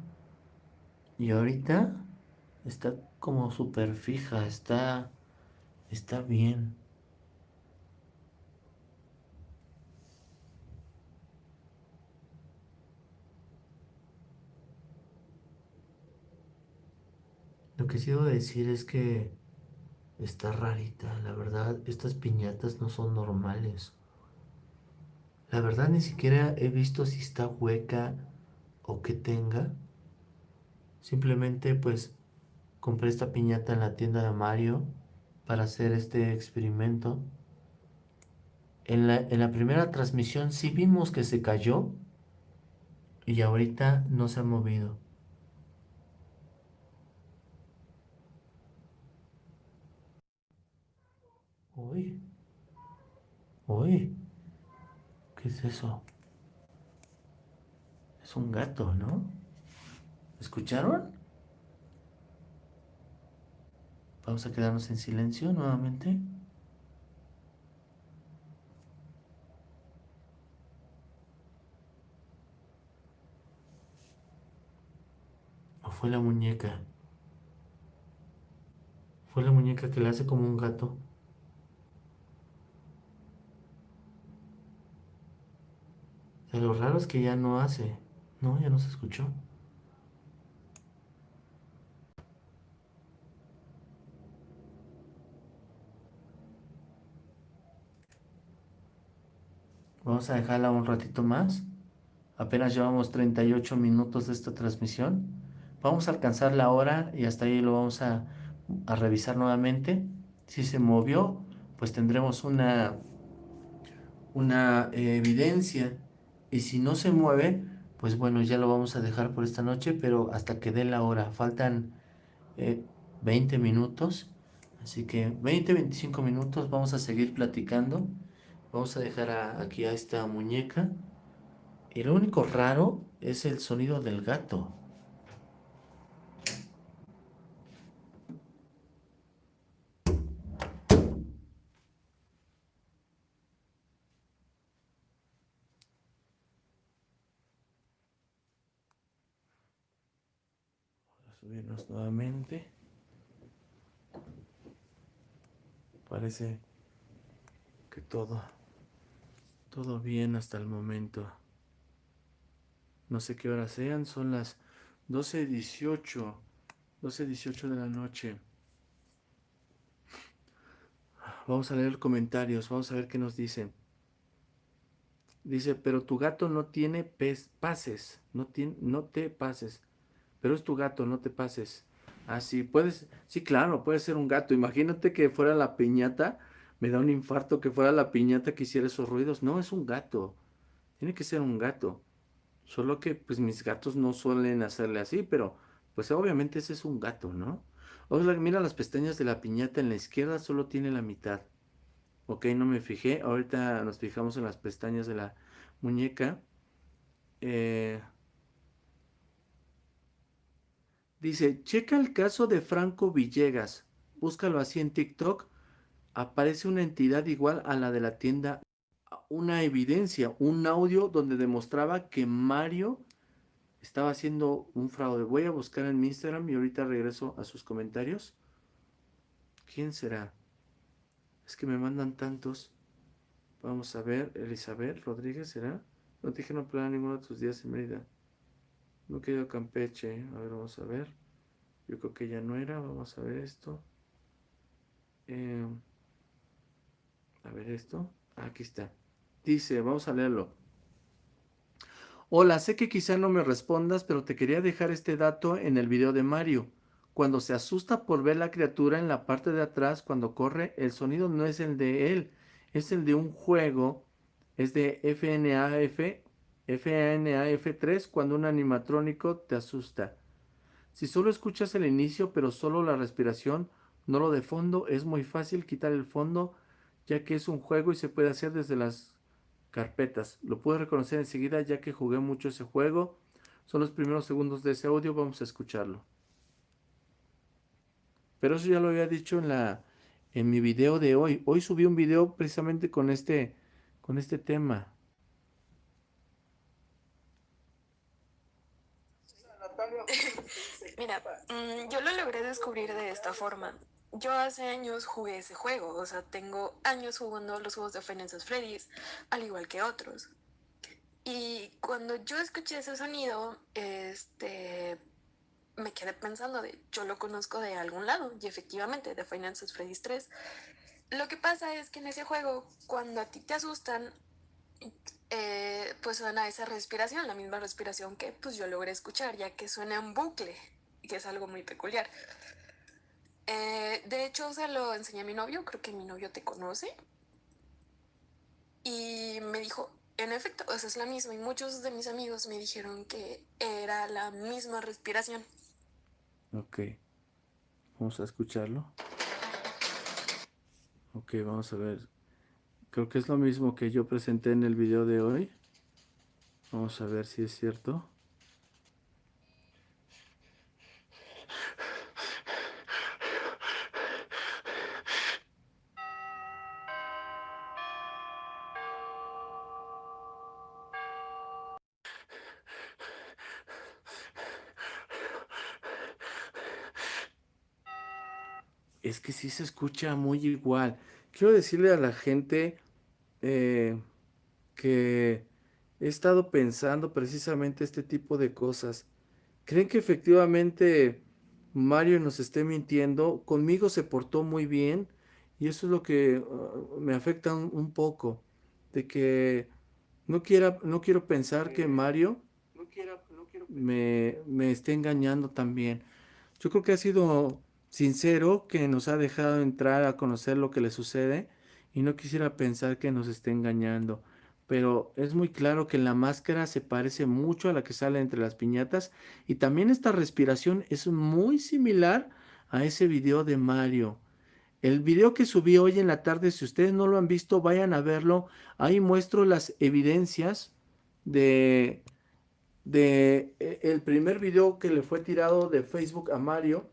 Y ahorita está como súper fija, está, está bien. Lo que sí debo decir es que está rarita, la verdad, estas piñatas no son normales. La verdad ni siquiera he visto si está hueca o que tenga. Simplemente pues compré esta piñata en la tienda de Mario para hacer este experimento. En la, en la primera transmisión sí vimos que se cayó y ahorita no se ha movido. Uy. Uy. ¿Qué es eso? Es un gato, ¿no? ¿Escucharon? Vamos a quedarnos en silencio nuevamente. ¿O fue la muñeca? Fue la muñeca que le hace como un gato. Lo raro es que ya no hace. No, ya no se escuchó. Vamos a dejarla un ratito más. Apenas llevamos 38 minutos de esta transmisión. Vamos a alcanzar la hora y hasta ahí lo vamos a, a revisar nuevamente. Si se movió, pues tendremos una, una evidencia y si no se mueve, pues bueno, ya lo vamos a dejar por esta noche, pero hasta que dé la hora. Faltan 20 eh, minutos, así que 20, 25 minutos vamos a seguir platicando. Vamos a dejar aquí a esta muñeca. Y lo único raro es el sonido del gato. Nuevamente. Parece que todo, todo bien hasta el momento. No sé qué horas sean, son las 12.18, 12.18 de la noche. Vamos a leer comentarios, vamos a ver qué nos dicen. Dice, pero tu gato no tiene pases, no, tiene, no te pases pero es tu gato, no te pases. Así, ah, puedes, sí, claro, puede ser un gato. Imagínate que fuera la piñata, me da un infarto que fuera la piñata que hiciera esos ruidos. No, es un gato. Tiene que ser un gato. Solo que, pues, mis gatos no suelen hacerle así, pero, pues, obviamente ese es un gato, ¿no? O mira las pestañas de la piñata en la izquierda, solo tiene la mitad. Ok, no me fijé. Ahorita nos fijamos en las pestañas de la muñeca. Eh, Dice, checa el caso de Franco Villegas. Búscalo así en TikTok. Aparece una entidad igual a la de la tienda. Una evidencia, un audio donde demostraba que Mario estaba haciendo un fraude. Voy a buscar en mi Instagram y ahorita regreso a sus comentarios. ¿Quién será? Es que me mandan tantos. Vamos a ver, Elizabeth Rodríguez, ¿será? No te dije no planear ninguno de tus días en Mérida. No quedó Campeche. A ver, vamos a ver. Yo creo que ya no era. Vamos a ver esto. Eh, a ver esto. Aquí está. Dice, vamos a leerlo. Hola, sé que quizá no me respondas, pero te quería dejar este dato en el video de Mario. Cuando se asusta por ver la criatura en la parte de atrás, cuando corre, el sonido no es el de él, es el de un juego, es de FNAF FNAF3 cuando un animatrónico te asusta. Si solo escuchas el inicio pero solo la respiración, no lo de fondo, es muy fácil quitar el fondo ya que es un juego y se puede hacer desde las carpetas. Lo puedo reconocer enseguida ya que jugué mucho ese juego. Son los primeros segundos de ese audio, vamos a escucharlo. Pero eso ya lo había dicho en la en mi video de hoy. Hoy subí un video precisamente con este con este tema. Mira, mm, yo lo logré descubrir de esta forma. Yo hace años jugué ese juego, o sea, tengo años jugando los juegos de Final Freddy's, al igual que otros. Y cuando yo escuché ese sonido, este, me quedé pensando de, yo lo conozco de algún lado, y efectivamente, de Final Freddy's 3. Lo que pasa es que en ese juego, cuando a ti te asustan, eh, pues suena esa respiración, la misma respiración que pues yo logré escuchar, ya que suena en bucle, que es algo muy peculiar. Eh, de hecho, se lo enseñé a mi novio, creo que mi novio te conoce. Y me dijo, en efecto, esa es la misma. Y muchos de mis amigos me dijeron que era la misma respiración. Ok. Vamos a escucharlo. Ok, vamos a ver. Creo que es lo mismo que yo presenté en el video de hoy. Vamos a ver si es cierto. Es que sí se escucha muy igual. Quiero decirle a la gente eh, que he estado pensando precisamente este tipo de cosas. ¿Creen que efectivamente Mario nos esté mintiendo? Conmigo se portó muy bien y eso es lo que uh, me afecta un, poco. De que no, quiera, no quiero pensar que Mario me, me esté engañando también. Yo creo que ha sido sincero que nos ha dejado entrar a conocer lo que le sucede y no quisiera pensar que nos esté engañando. Pero es muy claro que la máscara se parece mucho a la que sale entre las piñatas y también esta respiración es muy similar a ese video de Mario. El video que subí hoy en la tarde, si ustedes no lo han visto, vayan a verlo. Ahí muestro las evidencias de, de e, el primer video que le fue tirado de Facebook a Mario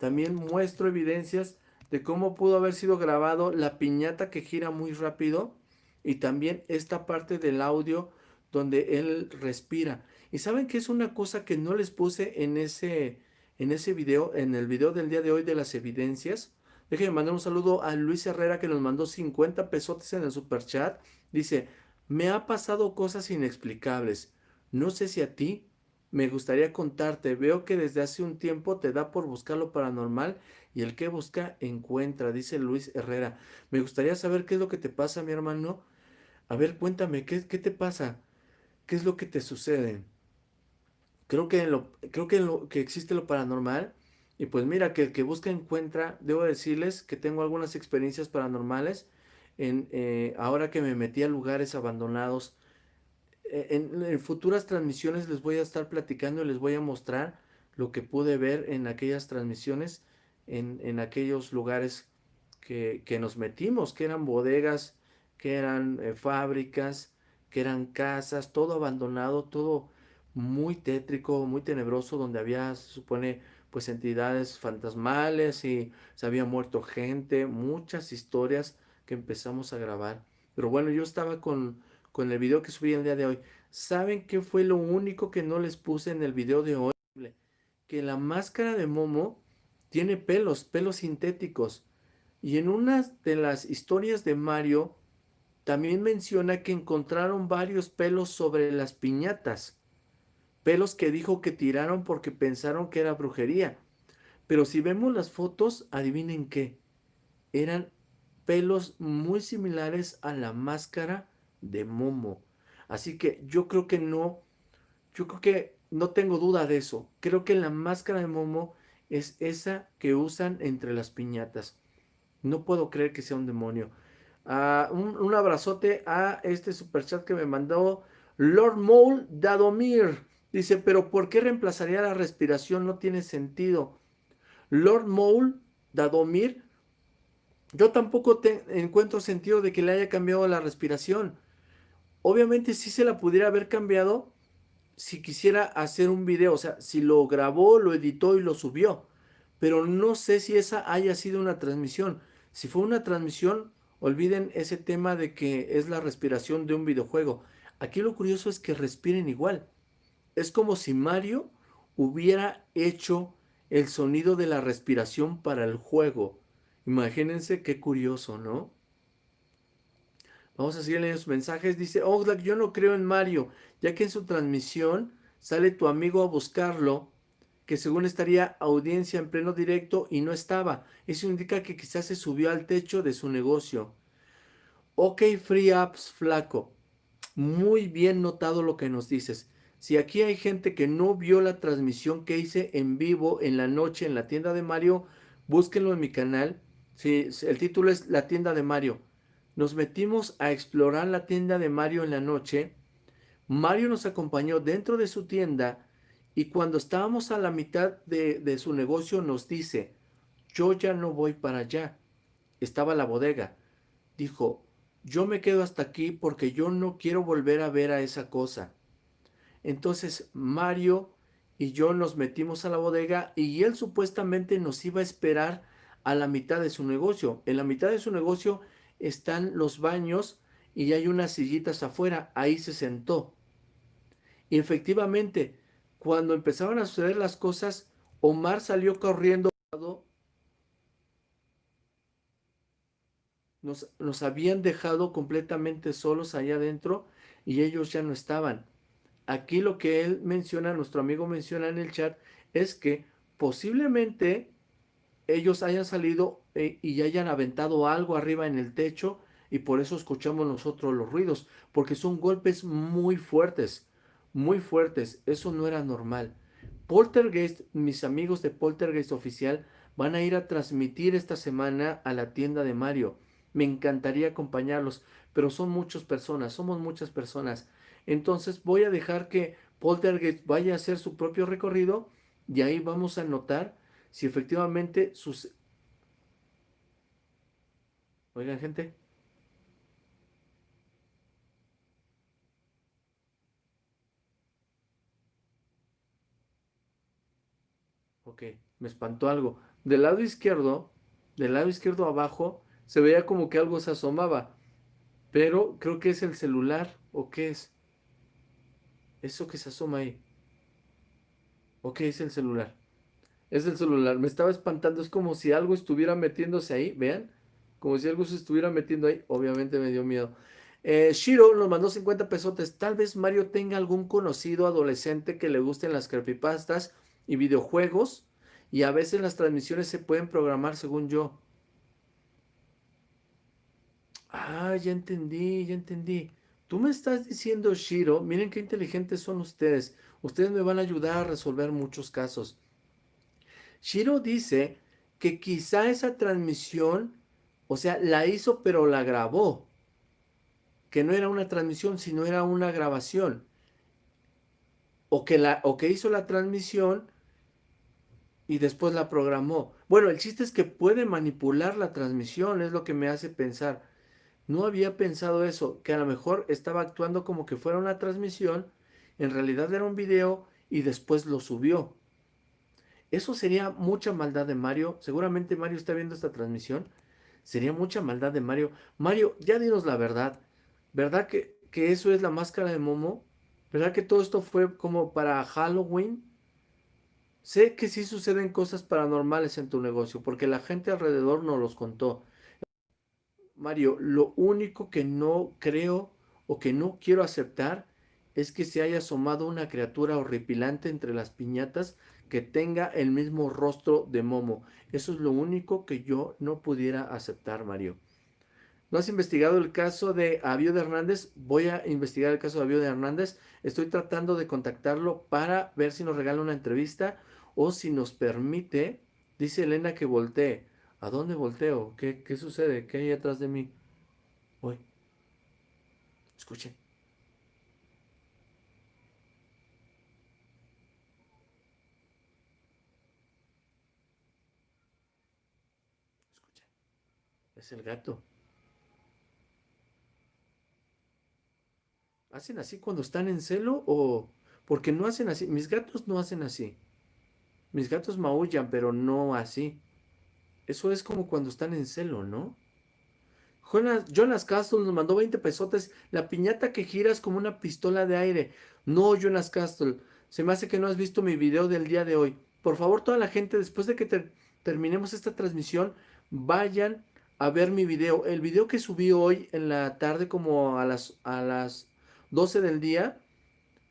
también muestro evidencias de cómo pudo haber sido grabado la piñata que gira muy rápido y también esta parte del audio donde él respira. Y saben que es una cosa que no les puse en ese, en ese video, en el video del día de hoy de las evidencias. Déjenme mandar un saludo a Luis Herrera que nos mandó 50 pesotes en el super chat. Dice, me ha pasado cosas inexplicables. No sé si a ti me gustaría contarte, veo que desde hace un tiempo te da por buscar lo paranormal y el que busca encuentra, dice Luis Herrera. Me gustaría saber qué es lo que te pasa, mi hermano. A ver, cuéntame, ¿qué, qué te pasa? ¿Qué es lo que te sucede? Creo que, lo, creo que, lo, que existe lo paranormal y pues mira, que el que busca encuentra, debo decirles que tengo algunas experiencias paranormales en, eh, ahora que me metí a lugares abandonados eh, en, futuras transmisiones les voy a estar platicando y les voy a mostrar lo que pude ver en aquellas transmisiones, en, aquellos lugares que, nos metimos, que eran bodegas, que eran eh, fábricas, que eran casas, todo abandonado, todo muy tétrico, muy tenebroso, donde había, se supone, pues entidades fantasmales y se había muerto gente, muchas historias que empezamos a grabar. Pero bueno, yo estaba con, con el video que subí el día de hoy. ¿Saben qué fue lo único que no les puse en el video de hoy? Que la máscara de Momo tiene pelos, pelos sintéticos. Y en una de las historias de Mario también menciona que encontraron varios pelos sobre las piñatas. Pelos que dijo que tiraron porque pensaron que era brujería. Pero si vemos las fotos, adivinen qué. Eran pelos muy similares a la máscara de Momo. Así que yo creo que no, yo creo que no tengo duda de eso. Creo que la máscara de Momo es esa que usan entre las piñatas. No puedo creer que sea un demonio. Ah, un, abrazote a este super chat que me mandó Lord Mole Dadomir. Dice, pero ¿por qué reemplazaría la respiración? No tiene sentido. Lord Mole Dadomir, yo tampoco encuentro sentido de que le haya cambiado la respiración. Obviamente sí se la pudiera haber cambiado si quisiera hacer un video, o sea, si lo grabó, lo editó y lo subió. Pero no sé si esa haya sido una transmisión. Si fue una transmisión, olviden ese tema de que es la respiración de un videojuego. Aquí lo curioso es que respiren igual. Es como si Mario hubiera hecho el sonido de la respiración para el juego. Imagínense qué curioso, ¿no? Vamos a seguir leyendo sus mensajes. Dice Oxlack, yo no creo en Mario, ya que en su transmisión sale tu amigo a buscarlo, que según estaría audiencia en pleno directo y no estaba. Eso indica que quizás se subió al techo de su negocio. Ok, Free Apps Flaco. muy bien notado lo que nos dices. Si aquí hay gente que no vio la transmisión que hice en vivo en la noche en la tienda de Mario, búsquenlo en mi canal. Sí, el título es La tienda de Mario. Nos metimos a explorar la tienda de Mario en la noche. Mario nos acompañó dentro de su tienda y cuando estábamos a la mitad de, de su negocio nos dice, yo ya no voy para allá. Estaba la bodega. Dijo, yo me quedo hasta aquí porque yo no quiero volver a ver a esa cosa. Entonces Mario y yo nos metimos a la bodega y él supuestamente nos iba a esperar a la mitad de su negocio. En la mitad de su negocio están los baños y hay unas sillitas afuera. Ahí se sentó. Y efectivamente, cuando empezaron a suceder las cosas, Omar salió corriendo. Nos, nos habían dejado completamente solos allá adentro y ellos ya no estaban. Aquí lo que él menciona, nuestro amigo menciona en el chat, es que posiblemente ellos hayan salido eh, y hayan aventado algo arriba en el techo y por eso escuchamos nosotros los ruidos, porque son golpes muy fuertes, muy fuertes. Eso no era normal. Poltergeist, mis amigos de Poltergeist Oficial, van a ir a transmitir esta semana a la tienda de Mario. Me encantaría acompañarlos, pero son muchas personas, somos muchas personas. Entonces voy a dejar que Poltergeist vaya a hacer su propio recorrido y ahí vamos a notar si efectivamente sus... Oigan gente. Ok, me espantó algo. Del lado izquierdo, del lado izquierdo abajo, se veía como que algo se asomaba. Pero creo que es el celular. ¿O qué es? Eso que se asoma ahí. Ok, es el celular. Es el celular. Me estaba espantando. Es como si algo estuviera metiéndose ahí. Vean. Como si algo se estuviera metiendo ahí. Obviamente me dio miedo. Eh, Shiro nos mandó 50 pesotes. Tal vez Mario tenga algún conocido adolescente que le gusten las creepypastas y videojuegos. Y a veces las transmisiones se pueden programar según yo. Ah, ya entendí, ya entendí. Tú me estás diciendo, Shiro, miren qué inteligentes son ustedes. Ustedes me van a ayudar a resolver muchos casos. Shiro dice que quizá esa transmisión, o sea, la hizo pero la grabó. Que no era una transmisión, sino era una grabación. O que, la, o que hizo la transmisión y después la programó. Bueno, el chiste es que puede manipular la transmisión, es lo que me hace pensar. No había pensado eso, que a lo mejor estaba actuando como que fuera una transmisión, en realidad era un video y después lo subió. Eso sería mucha maldad de Mario. Seguramente Mario está viendo esta transmisión. Sería mucha maldad de Mario. Mario, ya dinos la verdad. ¿Verdad que, que eso es la máscara de Momo? ¿Verdad que todo esto fue como para Halloween? Sé que sí suceden cosas paranormales en tu negocio, porque la gente alrededor nos los contó. Mario, lo único que no creo o que no quiero aceptar es que se haya asomado una criatura horripilante entre las piñatas que tenga el mismo rostro de Momo. Eso es lo único que yo no pudiera aceptar, Mario. ¿No has investigado el caso de Avio de Hernández? Voy a investigar el caso de Avio de Hernández. Estoy tratando de contactarlo para ver si nos regala una entrevista o si nos permite. Dice Elena que voltee. ¿A dónde volteo? ¿Qué, qué sucede? ¿Qué hay atrás de mí? Voy. Escuchen. Es el gato. ¿Hacen así cuando están en celo o...? Porque no hacen así. Mis gatos no hacen así. Mis gatos maullan, pero no así. Eso es como cuando están en celo, ¿no? Jonas, Castle nos mandó 20 pesotes. La piñata que giras como una pistola de aire. No, Jonas Castle. Se me hace que no has visto mi video del día de hoy. Por favor, toda la gente, después de que terminemos esta transmisión, vayan a ver mi video. El video que subí hoy en la tarde, como a las, a las 12 del día,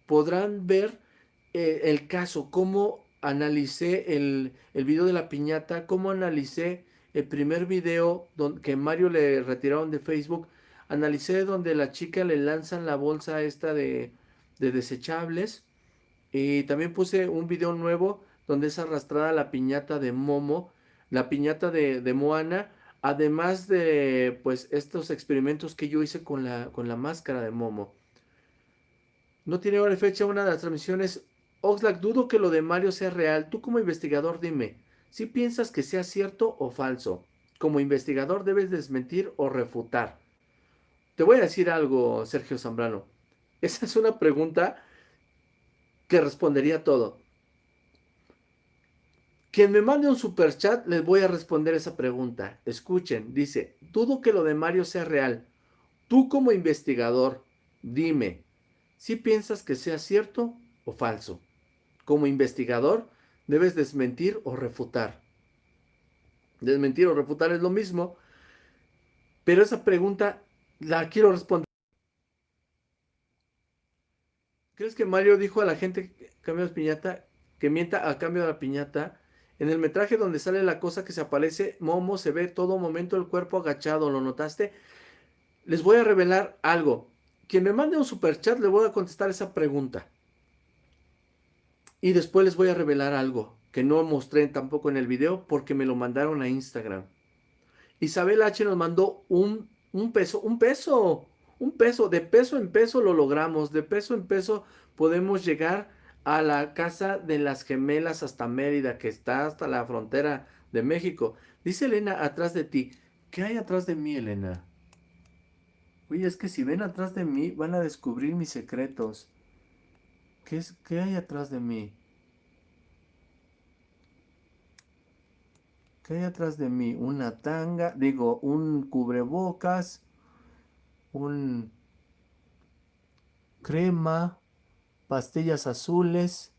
podrán ver eh, el caso, cómo analicé el, el video de la piñata, cómo analicé el primer video que Mario le retiraron de Facebook. analicé donde la chica le lanzan la bolsa esta de, de desechables. Y también puse un video nuevo donde es arrastrada la piñata de Momo, la piñata de Moana, además de pues estos experimentos que yo hice con la, con la máscara de Momo. No tiene hora y fecha una de las transmisiones. Oxlack, dudo que lo de Mario sea real. Tú como investigador dime, si piensas que sea cierto o falso. Como investigador debes desmentir o refutar. Te voy a decir algo, Sergio Zambrano. Esa es una pregunta que respondería todo. Quien me mande un super chat, les voy a responder esa pregunta. Escuchen, dice, dudo que lo de Mario sea real. Tú como investigador, dime, si piensas que sea cierto o falso. Como investigador, debes desmentir o refutar. Desmentir o refutar es lo mismo, pero esa pregunta la quiero responder. ¿Crees que Mario dijo a la gente de piñata que mienta a cambio de la piñata? En el metraje donde sale la cosa que se aparece, Momo se ve todo momento el cuerpo agachado, ¿lo notaste? Les voy a revelar algo. Quien me mande un super chat le voy a contestar esa pregunta. Y después les voy a revelar algo que no mostré tampoco en el video porque me lo mandaron a Instagram. Isabel H nos mandó un, un peso, un peso, un peso, de peso en peso lo logramos, de peso en peso podemos llegar a la casa de las gemelas hasta Mérida, que está hasta la frontera de México. Dice Elena atrás de ti. ¿Qué hay atrás de mí, Elena? Oye, es que si ven atrás de mí, van a descubrir mis secretos. ¿Qué, es, qué hay atrás de mí? ¿Qué hay atrás de mí? Una tanga, digo, un cubrebocas, un crema, pastillas azules,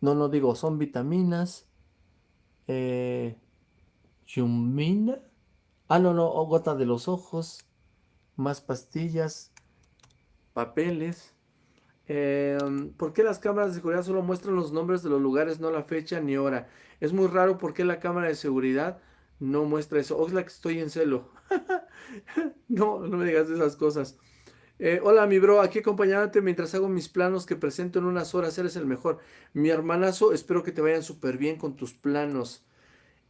no, no digo, son vitaminas, eh, ah, no, no, gota de los ojos, más pastillas, papeles. Em, ¿Por qué las cámaras de seguridad solo muestran los nombres de los lugares, no la fecha ni hora? Es muy raro porque la cámara de seguridad no muestra eso. Oxlack, estoy en celo. no, no me digas esas cosas. Eh, hola, mi bro, aquí acompañándote mientras hago mis planos que presento en unas horas. Eres el mejor. Mi hermanazo, espero que te vayan súper bien con tus planos.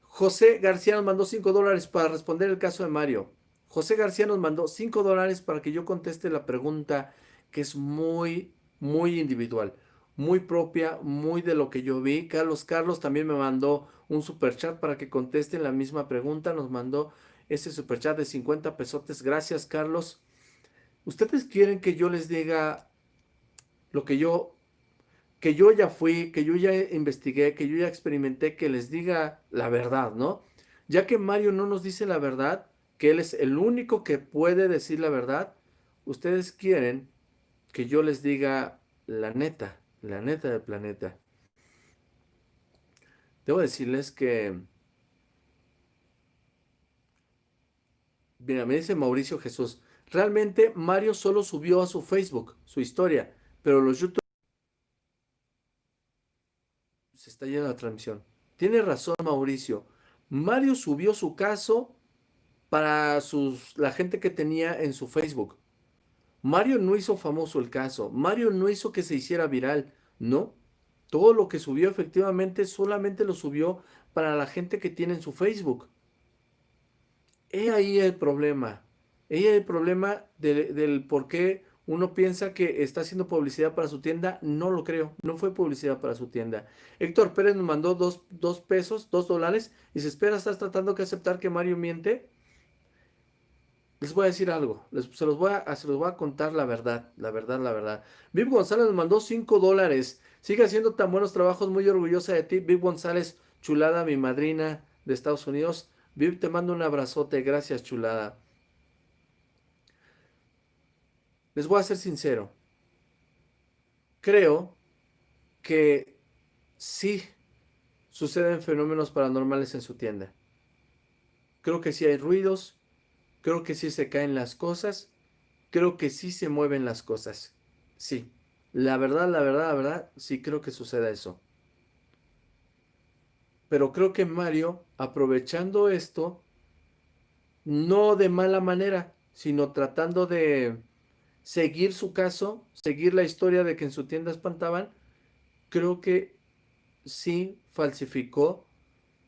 José García nos mandó 5 dólares para responder el caso de Mario. José García nos mandó 5 dólares para que yo conteste la pregunta que es muy, muy individual, muy propia, muy de lo que yo vi. Carlos Carlos también me mandó un super chat para que conteste la misma pregunta. Nos mandó ese super chat de 50 pesotes. Gracias, Carlos. ¿Ustedes quieren que yo les diga lo que yo, que yo ya fui, que yo ya investigué, que yo ya experimenté, que les diga la verdad, ¿no? Ya que Mario no nos dice la verdad, que él es el único que puede decir la verdad, ustedes quieren que yo les diga la neta, la neta del planeta. Debo decirles que... Mira, me dice Mauricio Jesús, Realmente Mario solo subió a su Facebook su historia, pero los YouTube... Se está yendo la transmisión. Tiene razón Mauricio. Mario subió su caso para sus, la gente que tenía en su Facebook. Mario no hizo famoso el caso. Mario no hizo que se hiciera viral. No. Todo lo que subió efectivamente solamente lo subió para la gente que tiene en su Facebook. He ahí el problema. Ella el problema del por qué uno piensa que está haciendo publicidad para su tienda, no lo creo, no fue publicidad para su tienda. Héctor Pérez nos mandó dos, pesos, dos dólares, y se espera, estás tratando que aceptar que Mario miente. Les voy a decir algo, se, los voy a, se los voy a contar la verdad, la verdad, la verdad. Viv González nos mandó cinco dólares, sigue haciendo tan buenos trabajos, muy orgullosa de ti. Viv González, chulada, mi madrina de Estados Unidos. Viv, te mando un abrazote, gracias chulada. Les voy a ser sincero. Creo que sí suceden fenómenos paranormales en su tienda. Creo que sí hay ruidos, creo que sí se caen las cosas, creo que sí se mueven las cosas. Sí, la verdad, la verdad, la verdad, sí creo que suceda eso. Pero creo que Mario, aprovechando esto, no de mala manera, sino tratando de seguir su caso, seguir la historia de que en su tienda espantaban, creo que sí falsificó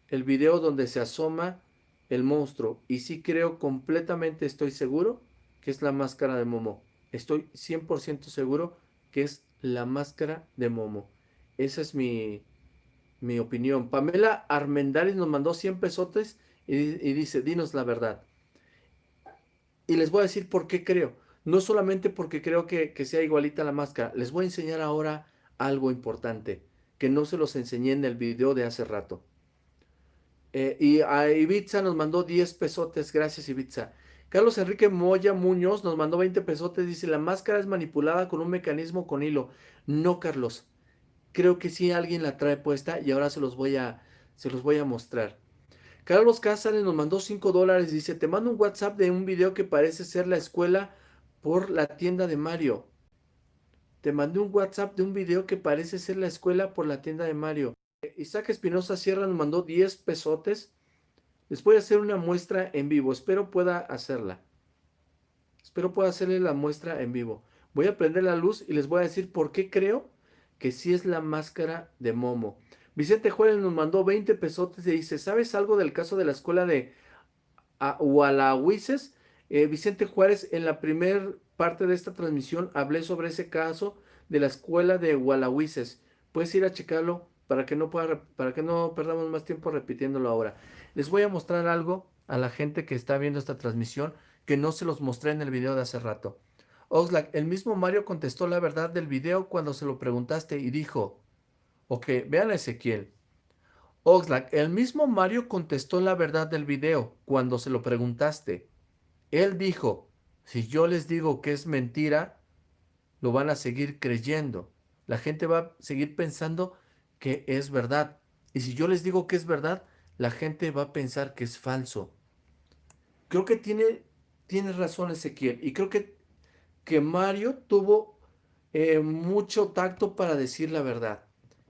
el video donde se asoma el monstruo. Y sí creo completamente, estoy seguro, que es la máscara de Momo. Estoy 100% seguro que es la máscara de Momo. Esa es mi, mi opinión. Pamela Armendáriz nos mandó 100 pesotes y, y dice, dinos la verdad. Y les voy a decir por qué creo. No solamente porque creo que, que sea igualita la máscara. Les voy a enseñar ahora algo importante que no se los enseñé en el video de hace rato. Eh, y a Ibiza nos mandó 10 pesotes, gracias Ibiza. Carlos Enrique Moya Muñoz nos mandó 20 pesotes, dice, la máscara es manipulada con un mecanismo con hilo. No, Carlos, creo que sí alguien la trae puesta y ahora se los voy a, se los voy a mostrar. Carlos Cázares nos mandó 5 dólares, dice, te mando un WhatsApp de un video que parece ser la escuela por la tienda de Mario. Te mandé un WhatsApp de un video que parece ser la escuela por la tienda de Mario. Isaac Espinosa Sierra nos mandó 10 pesotes. Les voy a hacer una muestra en vivo. Espero pueda hacerla. Espero pueda hacerle la muestra en vivo. Voy a prender la luz y les voy a decir por qué creo que sí es la máscara de Momo. Vicente Juárez nos mandó 20 pesotes y dice, ¿sabes algo del caso de la escuela de Hualahuises? Eh, Vicente Juárez, en la primera parte de esta transmisión hablé sobre ese caso de la escuela de Hualahuises. Puedes ir a checarlo para que no para que no perdamos más tiempo repitiéndolo ahora. Les voy a mostrar algo a la gente que está viendo esta transmisión que no se los mostré en el video de hace rato. Oxlack, el mismo Mario contestó la verdad del video cuando se lo preguntaste y dijo, ok, vean a Ezequiel. Oxlack, el mismo Mario contestó la verdad del video cuando se lo preguntaste. Él dijo, si yo les digo que es mentira, lo van a seguir creyendo. La gente va a seguir pensando que es verdad. Y si yo les digo que es verdad, la gente va a pensar que es falso. Creo que tiene, tiene razón Ezequiel. Y creo que, que Mario tuvo eh, mucho tacto para decir la verdad.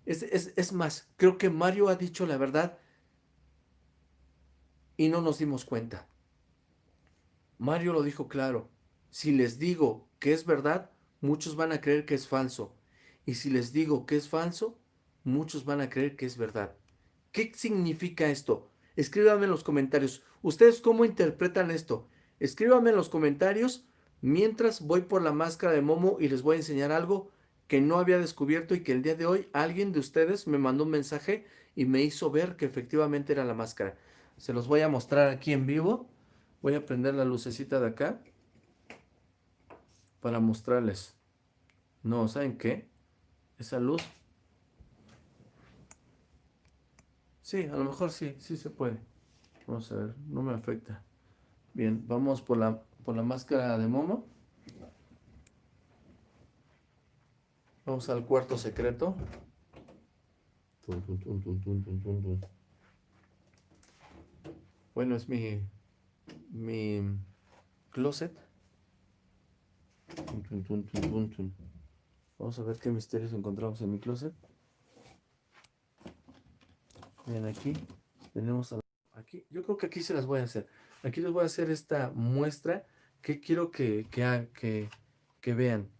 Es, es más, creo que Mario ha dicho la verdad y no nos dimos cuenta. Mario lo dijo claro. Si les digo que es verdad, muchos van a creer que es falso. Y si les digo que es falso, muchos van a creer que es verdad. ¿Qué significa esto? Escríbanme en los comentarios. ¿Ustedes cómo interpretan esto? Escríbanme en los comentarios mientras voy por la máscara de Momo y les voy a enseñar algo que no había descubierto y que el día de hoy alguien de ustedes me mandó un mensaje y me hizo ver que efectivamente era la máscara. Se los voy a mostrar aquí en vivo. Voy a prender la lucecita de acá para mostrarles. No, ¿saben qué? Esa luz Sí, a lo mejor sí, sí se puede. Vamos a ver, no me afecta. Bien, vamos por la, por la máscara de Momo. Vamos al cuarto secreto. Bueno, es mi, mi closet. Vamos a ver qué misterios encontramos en mi closet. Bien, aquí tenemos aquí. Yo creo que aquí se las voy a hacer. Aquí les voy a hacer esta muestra que quiero que, que, que, vean.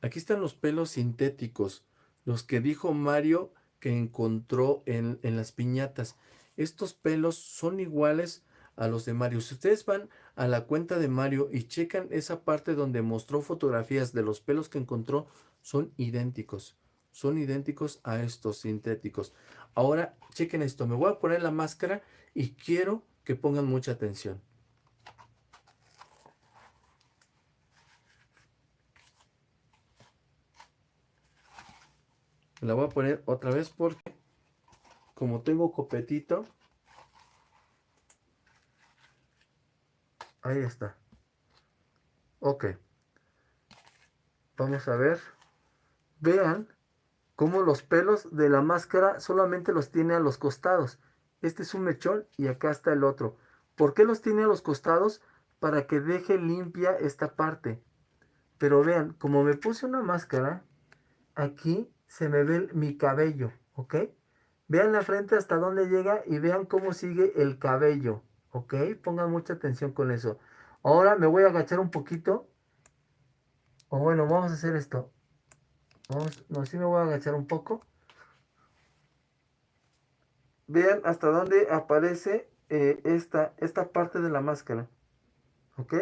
Aquí están los pelos sintéticos, los que dijo Mario que encontró en, en, las piñatas. Estos pelos son iguales a los de Mario. Si ustedes van a la cuenta de Mario y checan esa parte donde mostró fotografías de los pelos que encontró, son idénticos. Son idénticos a estos sintéticos. Ahora, chequen esto. Me voy a poner la máscara y quiero que pongan mucha atención. La voy a poner otra vez porque como tengo copetito, ahí está. Ok. Vamos a ver. Vean como los pelos de la máscara solamente los tiene a los costados. Este es un mechón y acá está el otro. ¿Por qué los tiene a los costados? Para que deje limpia esta parte. Pero vean, como me puse una máscara, aquí se me ve mi cabello, ¿ok? Vean la frente hasta dónde llega y vean cómo sigue el cabello, ¿ok? Pongan mucha atención con eso. Ahora me voy a agachar un poquito. O bueno, vamos a hacer esto. Vamos, no, sí me voy a agachar un poco. Vean hasta dónde aparece eh, esta, esta parte de la máscara. ¿Ok?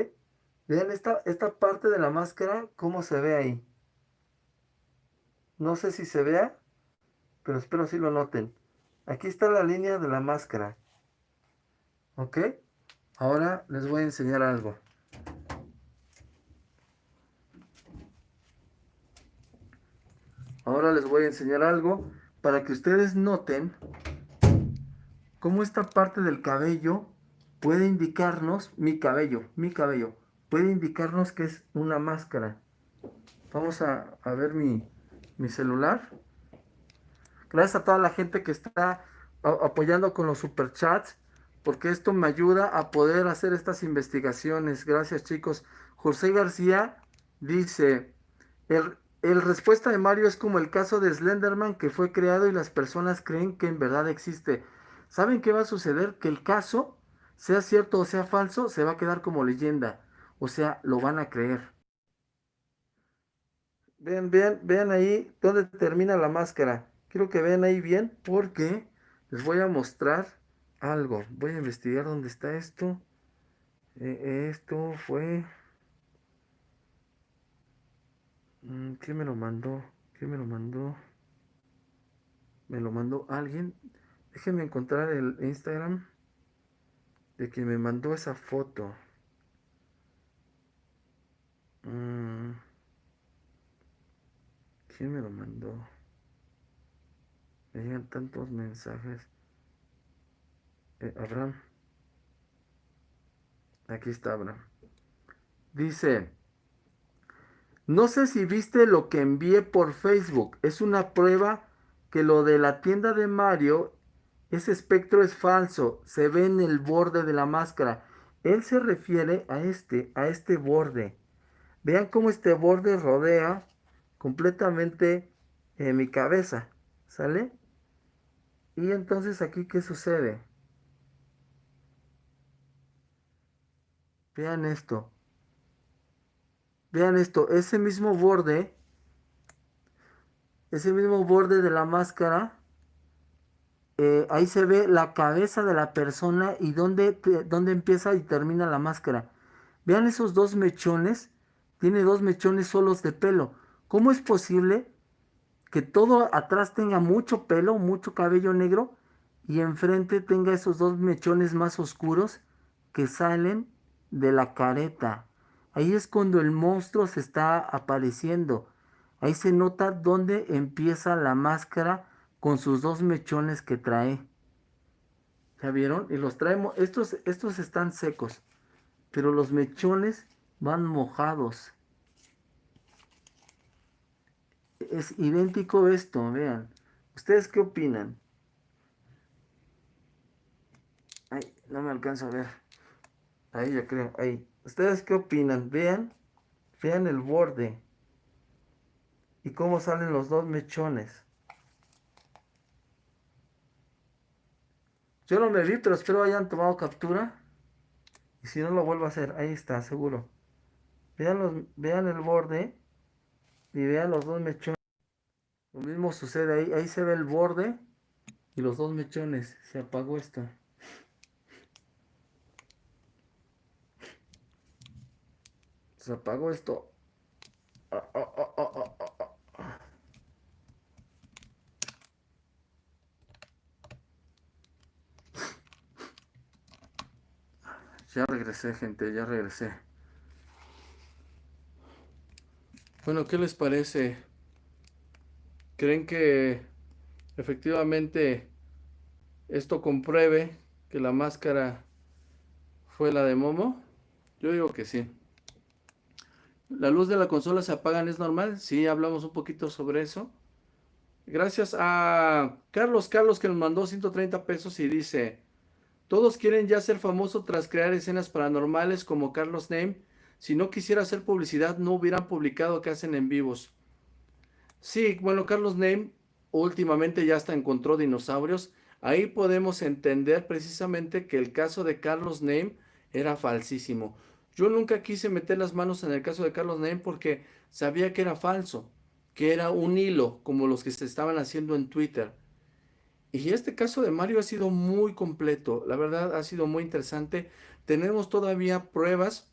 Vean esta, esta parte de la máscara, cómo se ve ahí. No sé si se vea, pero espero si lo noten. Aquí está la línea de la máscara. ¿Ok? Ahora les voy a enseñar algo. Ahora les voy a enseñar algo para que ustedes noten cómo esta parte del cabello puede indicarnos, mi cabello, mi cabello, puede indicarnos que es una máscara. Vamos a, ver mi, mi celular. Gracias a toda la gente que está apoyando con los superchats, porque esto me ayuda a poder hacer estas investigaciones. Gracias chicos. José García dice, el, respuesta de Mario es como el caso de Slenderman que fue creado y las personas creen que en verdad existe. ¿Saben qué va a suceder? Que el caso, sea cierto o sea falso, se va a quedar como leyenda. O sea, lo van a creer. Vean, vean, vean ahí dónde termina la máscara. Quiero que vean ahí bien porque les voy a mostrar algo. Voy a investigar dónde está esto. Eh, esto fue... Mm, ¿Quién me lo mandó? ¿Quién me lo mandó? ¿Me lo mandó alguien? Déjenme encontrar el Instagram de quien me mandó esa foto. Mm. ¿Quién me lo mandó? Me llegan tantos mensajes. Abraham. Aquí está Abraham. Dice, no sé si viste lo que envié por Facebook. Es una prueba que lo de la tienda de Mario ese espectro es falso, se ve en el borde de la máscara. Él se refiere a este, a este borde. Vean cómo este borde rodea completamente eh, mi cabeza. ¿Sale? Y entonces aquí, ¿qué sucede? Vean esto. Vean esto. Ese mismo borde. Ese mismo borde de la máscara eh, ahí se ve la cabeza de la persona y dónde, dónde empieza y termina la máscara. Vean esos dos mechones. Tiene dos mechones solos de pelo. ¿Cómo es posible que todo atrás tenga mucho pelo, mucho cabello negro y enfrente tenga esos dos mechones más oscuros que salen de la careta? Ahí es cuando el monstruo se está apareciendo. Ahí se nota dónde empieza la máscara con sus dos mechones que trae. ¿Ya vieron? Y los traemos, estos, estos están secos, pero los mechones van mojados. Es idéntico esto, vean. ¿Ustedes qué opinan? Ay, no me alcanzo a ver. Ahí yo creo, ahí. ¿Ustedes qué opinan? Vean, vean el borde. Y cómo salen los dos mechones. Yo no me vi, pero espero hayan tomado captura. Y si no lo vuelvo a hacer, ahí está, seguro. Vean, los, vean el borde y vean los dos mechones. Lo mismo sucede ahí, ahí se ve el borde y los dos mechones. Se apagó esto. Se esto. Ah, ah, ah, Ya regresé, gente, ya regresé. Bueno, ¿qué les parece? ¿Creen que efectivamente esto compruebe que la máscara fue la de Momo? Yo digo que sí. ¿La luz de la consola se apagan es normal? Sí, hablamos un poquito sobre eso. Gracias a Carlos Carlos que nos mandó 130 pesos y dice... Todos quieren ya ser famoso tras crear escenas paranormales como Carlos Name. Si no quisiera hacer publicidad, no hubieran publicado que hacen en vivos. Sí, bueno, Carlos Name últimamente ya hasta encontró dinosaurios. Ahí podemos entender precisamente que el caso de Carlos Name era falsísimo. Yo nunca quise meter las manos en el caso de Carlos Naim porque sabía que era falso, que era un hilo como los que se estaban haciendo en Twitter. Y este caso de Mario ha sido muy completo, la verdad ha sido muy interesante. Tenemos todavía pruebas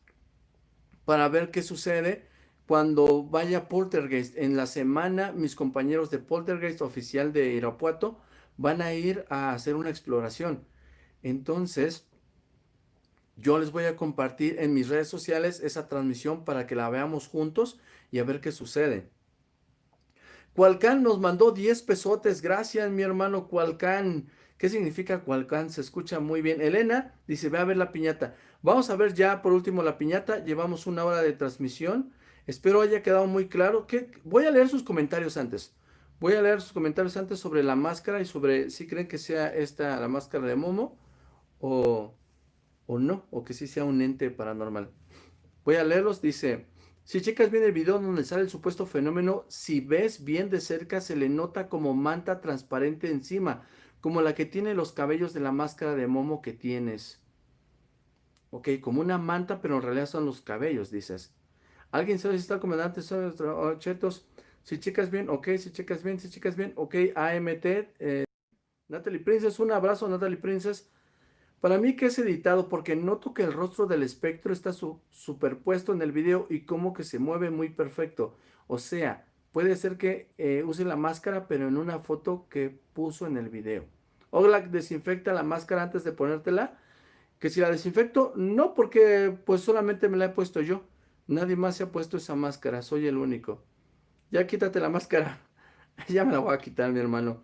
para ver qué sucede cuando vaya Poltergeist. En la semana mis compañeros de Poltergeist oficial de Irapuato van a ir a hacer una exploración. Entonces, yo les voy a compartir en mis redes sociales esa transmisión para que la veamos juntos y a ver qué sucede. Cualcán nos mandó 10 pesotes. Gracias, mi hermano Cualcán. ¿Qué significa Cualcán? Se escucha muy bien. Elena dice, ve a ver la piñata. Vamos a ver ya por último la piñata. Llevamos una hora de transmisión. Espero haya quedado muy claro. que Voy a leer sus comentarios antes. Voy a leer sus comentarios antes sobre la máscara y sobre si creen que sea esta la máscara de Momo o, o no, o que sí sea un ente paranormal. Voy a leerlos. Dice... Si checas bien el video donde sale el supuesto fenómeno, si ves bien de cerca se le nota como manta transparente encima, como la que tiene los cabellos de la máscara de Momo que tienes. Ok, como una manta, pero en realidad son los cabellos, dices. ¿Alguien sabe si está el comandante? Oh. Si checas bien, ok, si checas bien, si checas bien, ok, AMT. Eh, Natalie Princess, un abrazo, Natalie Princess. Para mí que es editado porque noto que el rostro del espectro está superpuesto en el video y como que se mueve muy perfecto. O sea, puede ser que eh, use la máscara pero en una foto que puso en el video. Oglak desinfecta la máscara antes de ponértela. Que si la desinfecto, no porque pues solamente me la he puesto yo. Nadie más se ha puesto esa máscara, soy el único. Ya quítate la máscara. ya me la voy a quitar mi hermano.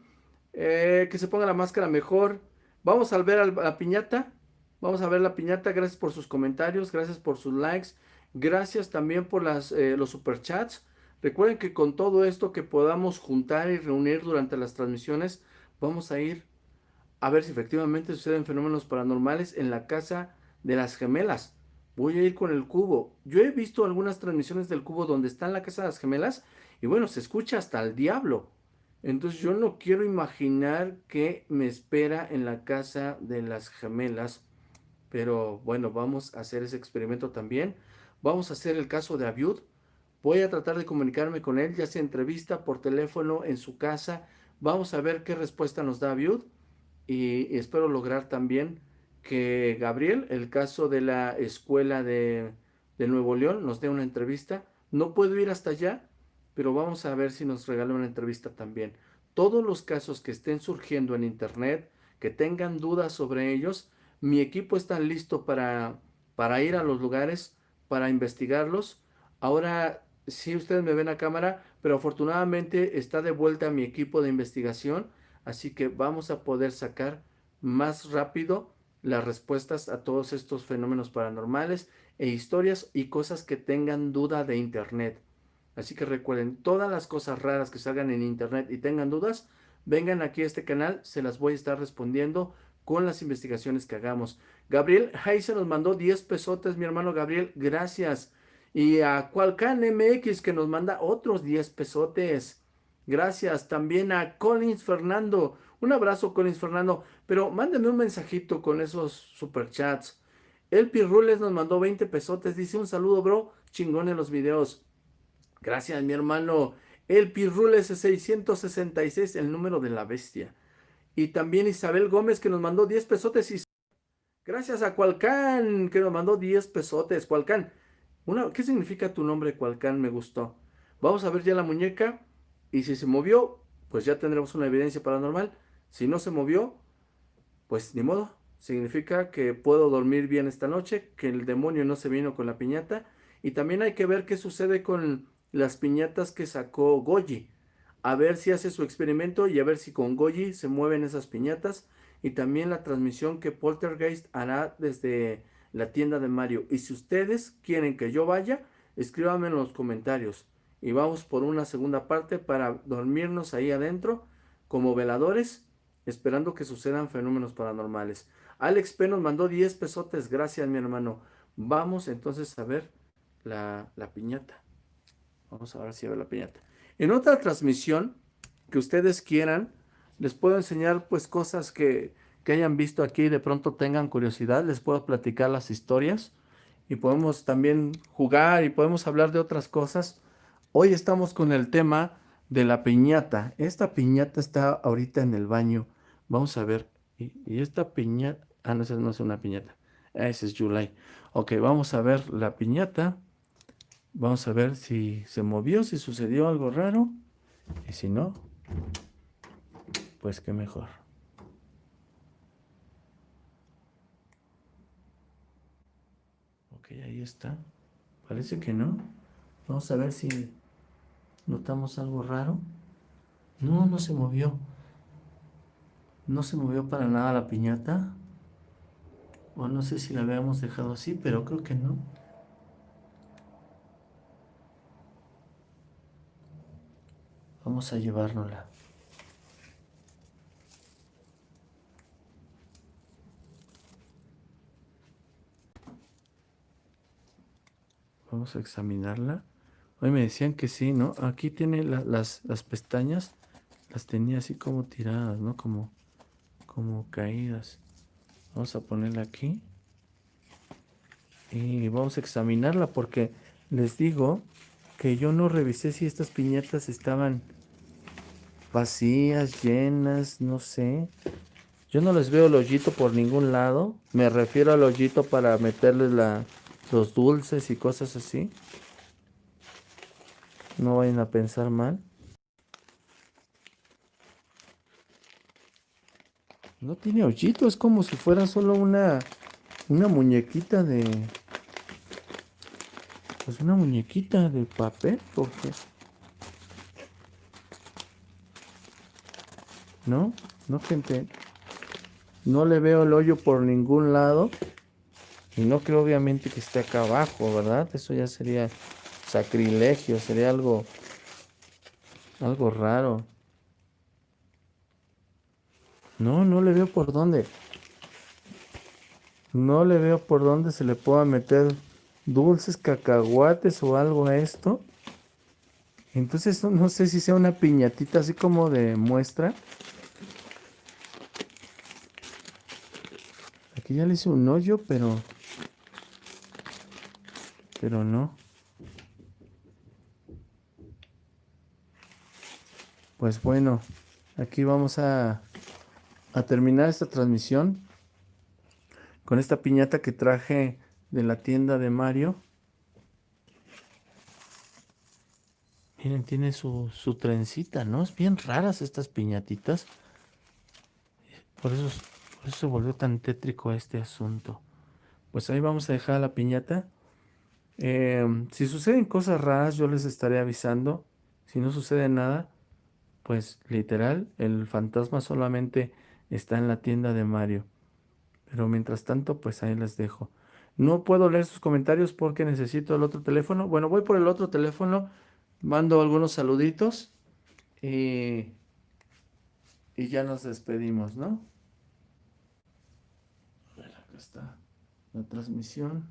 Eh, que se ponga la máscara mejor. Vamos a ver la piñata. Vamos a ver la piñata. Gracias por sus comentarios. Gracias por sus likes. Gracias también por las, eh, los superchats. Recuerden que con todo esto que podamos juntar y reunir durante las transmisiones, vamos a ir a ver si efectivamente suceden fenómenos paranormales en la casa de las gemelas. Voy a ir con el cubo. Yo he visto algunas transmisiones del cubo donde está en la casa de las gemelas y bueno, se escucha hasta el diablo. Entonces yo no quiero imaginar qué me espera en la casa de las gemelas. Pero bueno, vamos a hacer ese experimento también. Vamos a hacer el caso de Abiud. Voy a tratar de comunicarme con él, ya sea entrevista por teléfono en su casa. Vamos a ver qué respuesta nos da Abiud. Y, espero lograr también que Gabriel, el caso de la escuela de, de Nuevo León, nos dé una entrevista. No puedo ir hasta allá, pero vamos a ver si nos regala una entrevista también. Todos los casos que estén surgiendo en internet, que tengan dudas sobre ellos, mi equipo está listo para, para ir a los lugares, para investigarlos. Ahora sí ustedes me ven a cámara, pero afortunadamente está de vuelta mi equipo de investigación, así que vamos a poder sacar más rápido las respuestas a todos estos fenómenos paranormales e historias y cosas que tengan duda de internet. Así que recuerden, todas las cosas raras que salgan en internet y tengan dudas, vengan aquí a este canal, se las voy a estar respondiendo con las investigaciones que hagamos. Gabriel se nos mandó 10 pesotes, mi hermano Gabriel, gracias. Y a Cualcan MX que nos manda otros 10 pesotes. Gracias. También a Collins Fernando. Un abrazo, Collins Fernando. Pero mándenme un mensajito con esos superchats. El Pirrules nos mandó 20 pesotes. Dice un saludo, bro. Chingón en los videos. Gracias, mi hermano. El Pirrules 666, el número de la bestia. Y también Isabel Gómez que nos mandó 10 pesotes. Gracias a Cualcán que nos mandó 10 pesotes. Cualcán. ¿Qué significa tu nombre, Cualcán? Me gustó. Vamos a ver ya la muñeca. Y si se movió, pues ya tendremos una evidencia paranormal. Si no se movió, pues ni modo. Significa que puedo dormir bien esta noche, que el demonio no se vino con la piñata. Y también hay que ver qué sucede con las piñatas que sacó Goji. A ver si hace su experimento y a ver si con Goji se mueven esas piñatas. Y también la transmisión que Poltergeist hará desde la tienda de Mario. Y si ustedes quieren que yo vaya, escríbanme en los comentarios. Y vamos por una segunda parte para dormirnos ahí adentro como veladores, esperando que sucedan fenómenos paranormales. Alex P nos mandó 10 pesotes, gracias mi hermano. Vamos entonces a ver la, la piñata. Vamos a ver si ve la piñata. En otra transmisión que ustedes quieran, les puedo enseñar pues cosas que, que hayan visto aquí y de pronto tengan curiosidad. Les puedo platicar las historias y podemos también jugar y podemos hablar de otras cosas. Hoy estamos con el tema de la piñata. Esta piñata está ahorita en el baño. Vamos a ver. Y, esta piñata... Ah, no, esa no es una piñata. Ese es July. Ok, vamos a ver la piñata. Vamos a ver si se movió, si sucedió algo raro. Y si no, pues qué mejor. Ok, ahí está. Parece que no. Vamos a ver si notamos algo raro. No, no se movió. No se movió para nada la piñata. O no sé si la habíamos dejado así, pero creo que no. Vamos a llevárnosla. Vamos a examinarla. Hoy me decían que sí, ¿no? Aquí tiene las, las, pestañas, las tenía así como tiradas, ¿no? Como, como caídas. Vamos a ponerla aquí. Y vamos a examinarla porque les digo que yo no revisé si estas piñatas estaban vacías, llenas, no sé. Yo no les veo el hoyito por ningún lado. Me refiero al hoyito para meterles la, los dulces y cosas así. No vayan a pensar mal. No tiene hoyito, es como si fuera solo una, una muñequita de... Pues una muñequita de papel, porque... ¿No? No, gente. No le veo el hoyo por ningún lado. Y no creo obviamente que esté acá abajo, ¿verdad? Eso ya sería sacrilegio, sería algo, algo raro. No, no le veo por dónde. No le veo por dónde se le pueda meter dulces, cacahuates o algo a esto. Entonces no sé si sea una piñatita así como de muestra. Aquí ya le hice un hoyo, pero pero no. Pues bueno, aquí vamos a, a terminar esta transmisión con esta piñata que traje de la tienda de Mario. Miren, tiene su, su trencita, ¿no? Es bien raras estas piñatitas. Por eso, por eso volvió tan tétrico este asunto. Pues ahí vamos a dejar la piñata. Em, si suceden cosas raras, yo les estaré avisando. Si no sucede nada, pues literal, el fantasma solamente está en la tienda de Mario. Pero mientras tanto, pues ahí les dejo. No puedo leer sus comentarios porque necesito el otro teléfono. Bueno, voy por el otro teléfono, mando algunos saluditos y, y ya nos despedimos, ¿no? Acá está la transmisión.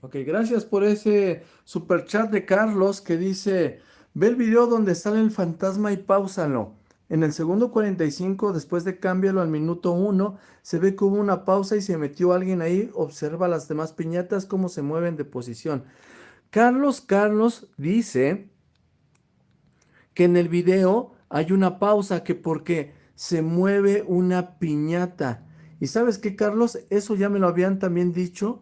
Ok, gracias por ese super chat de Carlos que dice, ve el video donde sale el fantasma y pausalo. En el segundo 45, después de cámbialo al minuto 1, se ve que hubo una pausa y se metió alguien ahí. Observa las demás piñatas cómo se mueven de posición. Carlos Carlos dice que en el video hay una pausa que porque se mueve una piñata. ¿Y sabes qué, Carlos? Eso ya me lo habían también dicho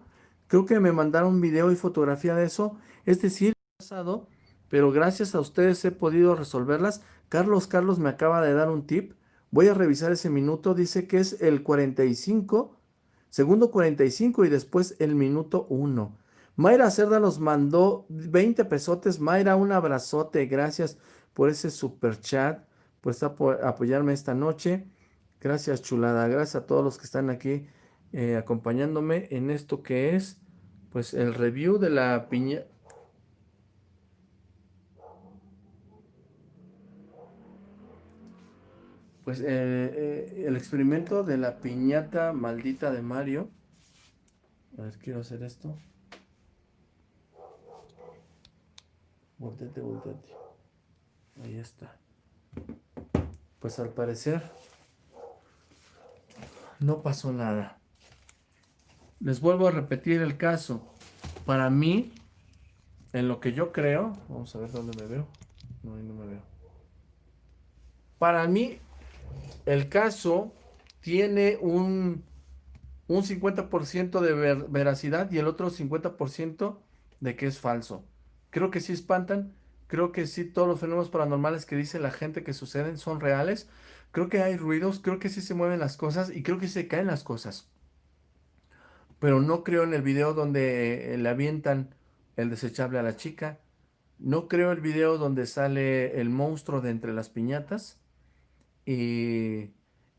Creo que me mandaron video y fotografía de eso. Es decir, pasado, pero gracias a ustedes he podido resolverlas. Carlos Carlos me acaba de dar un tip. Voy a revisar ese minuto. Dice que es el 45, segundo 45 y después el minuto 1. Mayra Cerda nos mandó 20 pesotes. Mayra, un abrazote. Gracias por ese super chat, por apoyarme esta noche. Gracias, chulada. Gracias a todos los que están aquí eh, acompañándome en esto que es pues el review de la piña pues eh, eh, el experimento de la piñata maldita de Mario a ver quiero hacer esto voltete voltete ahí está pues al parecer no pasó nada. Les vuelvo a repetir el caso. Para mí, en lo que yo creo, vamos a ver dónde me veo. No, ahí no me veo. Para mí, el caso tiene un, un 50% de veracidad y el otro 50% de que es falso. Creo que sí espantan, creo que sí todos los fenómenos paranormales que dice la gente que suceden son reales. Creo que hay ruidos, creo que sí se mueven las cosas y creo que se caen las cosas. Pero no creo en el video donde eh, le avientan el desechable a la chica. No creo el video donde sale el monstruo de entre las piñatas y,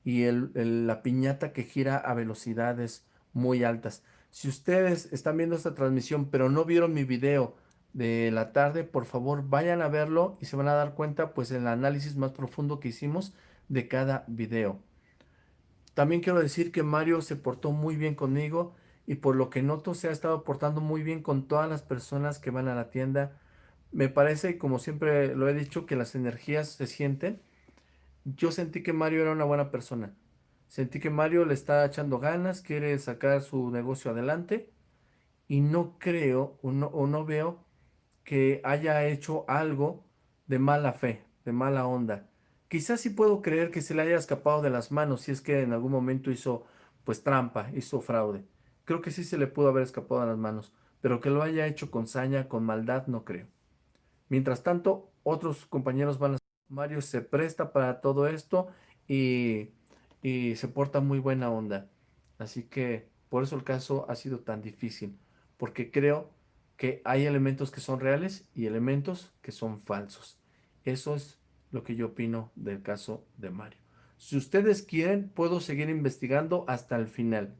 y la piñata que gira a velocidades muy altas. Si ustedes están viendo esta transmisión pero no vieron mi video de la tarde, por favor vayan a verlo y se van a dar cuenta pues el análisis más profundo que hicimos de cada video. También quiero decir que Mario se portó muy bien conmigo y por lo que noto se ha estado portando muy bien con todas las personas que van a la tienda. Me parece, como siempre lo he dicho, que las energías se sienten. Yo sentí que Mario era una buena persona. Sentí que Mario le está echando ganas, quiere sacar su negocio adelante y no creo o no, o no veo que haya hecho algo de mala fe, de mala onda. Quizás sí puedo creer que se le haya escapado de las manos si es que en algún momento hizo pues trampa, hizo fraude. Creo que sí se le pudo haber escapado de las manos, pero que lo haya hecho con saña, con maldad, no creo. Mientras tanto, otros compañeros van a... Mario se presta para todo esto y, y se porta muy buena onda. Así que por eso el caso ha sido tan difícil, porque creo que hay elementos que son reales y elementos que son falsos. Eso es lo que yo opino del caso de Mario. Si ustedes quieren, puedo seguir investigando hasta el final.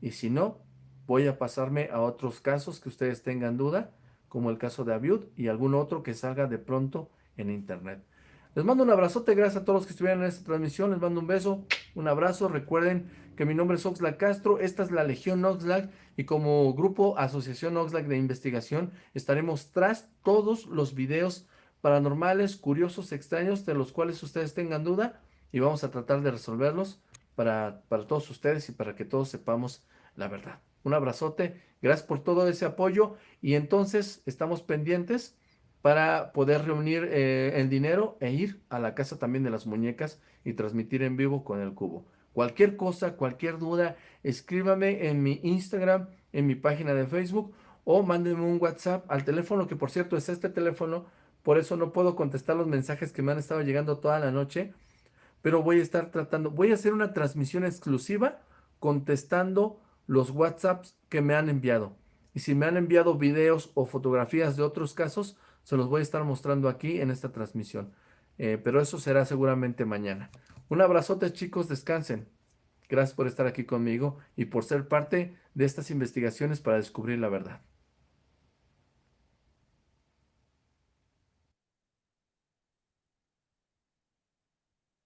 Y si no, voy a pasarme a otros casos que ustedes tengan duda, como el caso de Abiud y algún otro que salga de pronto en internet. Les mando un abrazote, gracias a todos los que estuvieron en esta transmisión, les mando un beso, un abrazo, recuerden que mi nombre es Oxlack Castro, esta es la Legión Oxlack y como grupo Asociación Oxlack de Investigación estaremos tras todos los videos paranormales, curiosos, extraños, de los cuales ustedes tengan duda y vamos a tratar de resolverlos para, para todos ustedes y para que todos sepamos la verdad. Un abrazote, gracias por todo ese apoyo y entonces estamos pendientes para poder reunir eh, el dinero e ir a la casa también de las muñecas y transmitir en vivo con el cubo. Cualquier cosa, cualquier duda, escríbame en mi Instagram, en mi página de Facebook o mándenme un WhatsApp al teléfono que por cierto es este teléfono, por eso no puedo contestar los mensajes que me han estado llegando toda la noche, pero voy a estar tratando, voy a hacer una transmisión exclusiva contestando los WhatsApps que me han enviado. Y si me han enviado videos o fotografías de otros casos, se los voy a estar mostrando aquí en esta transmisión. Eh, pero eso será seguramente mañana. Un abrazote chicos, descansen. Gracias por estar aquí conmigo y por ser parte de estas investigaciones para descubrir la verdad.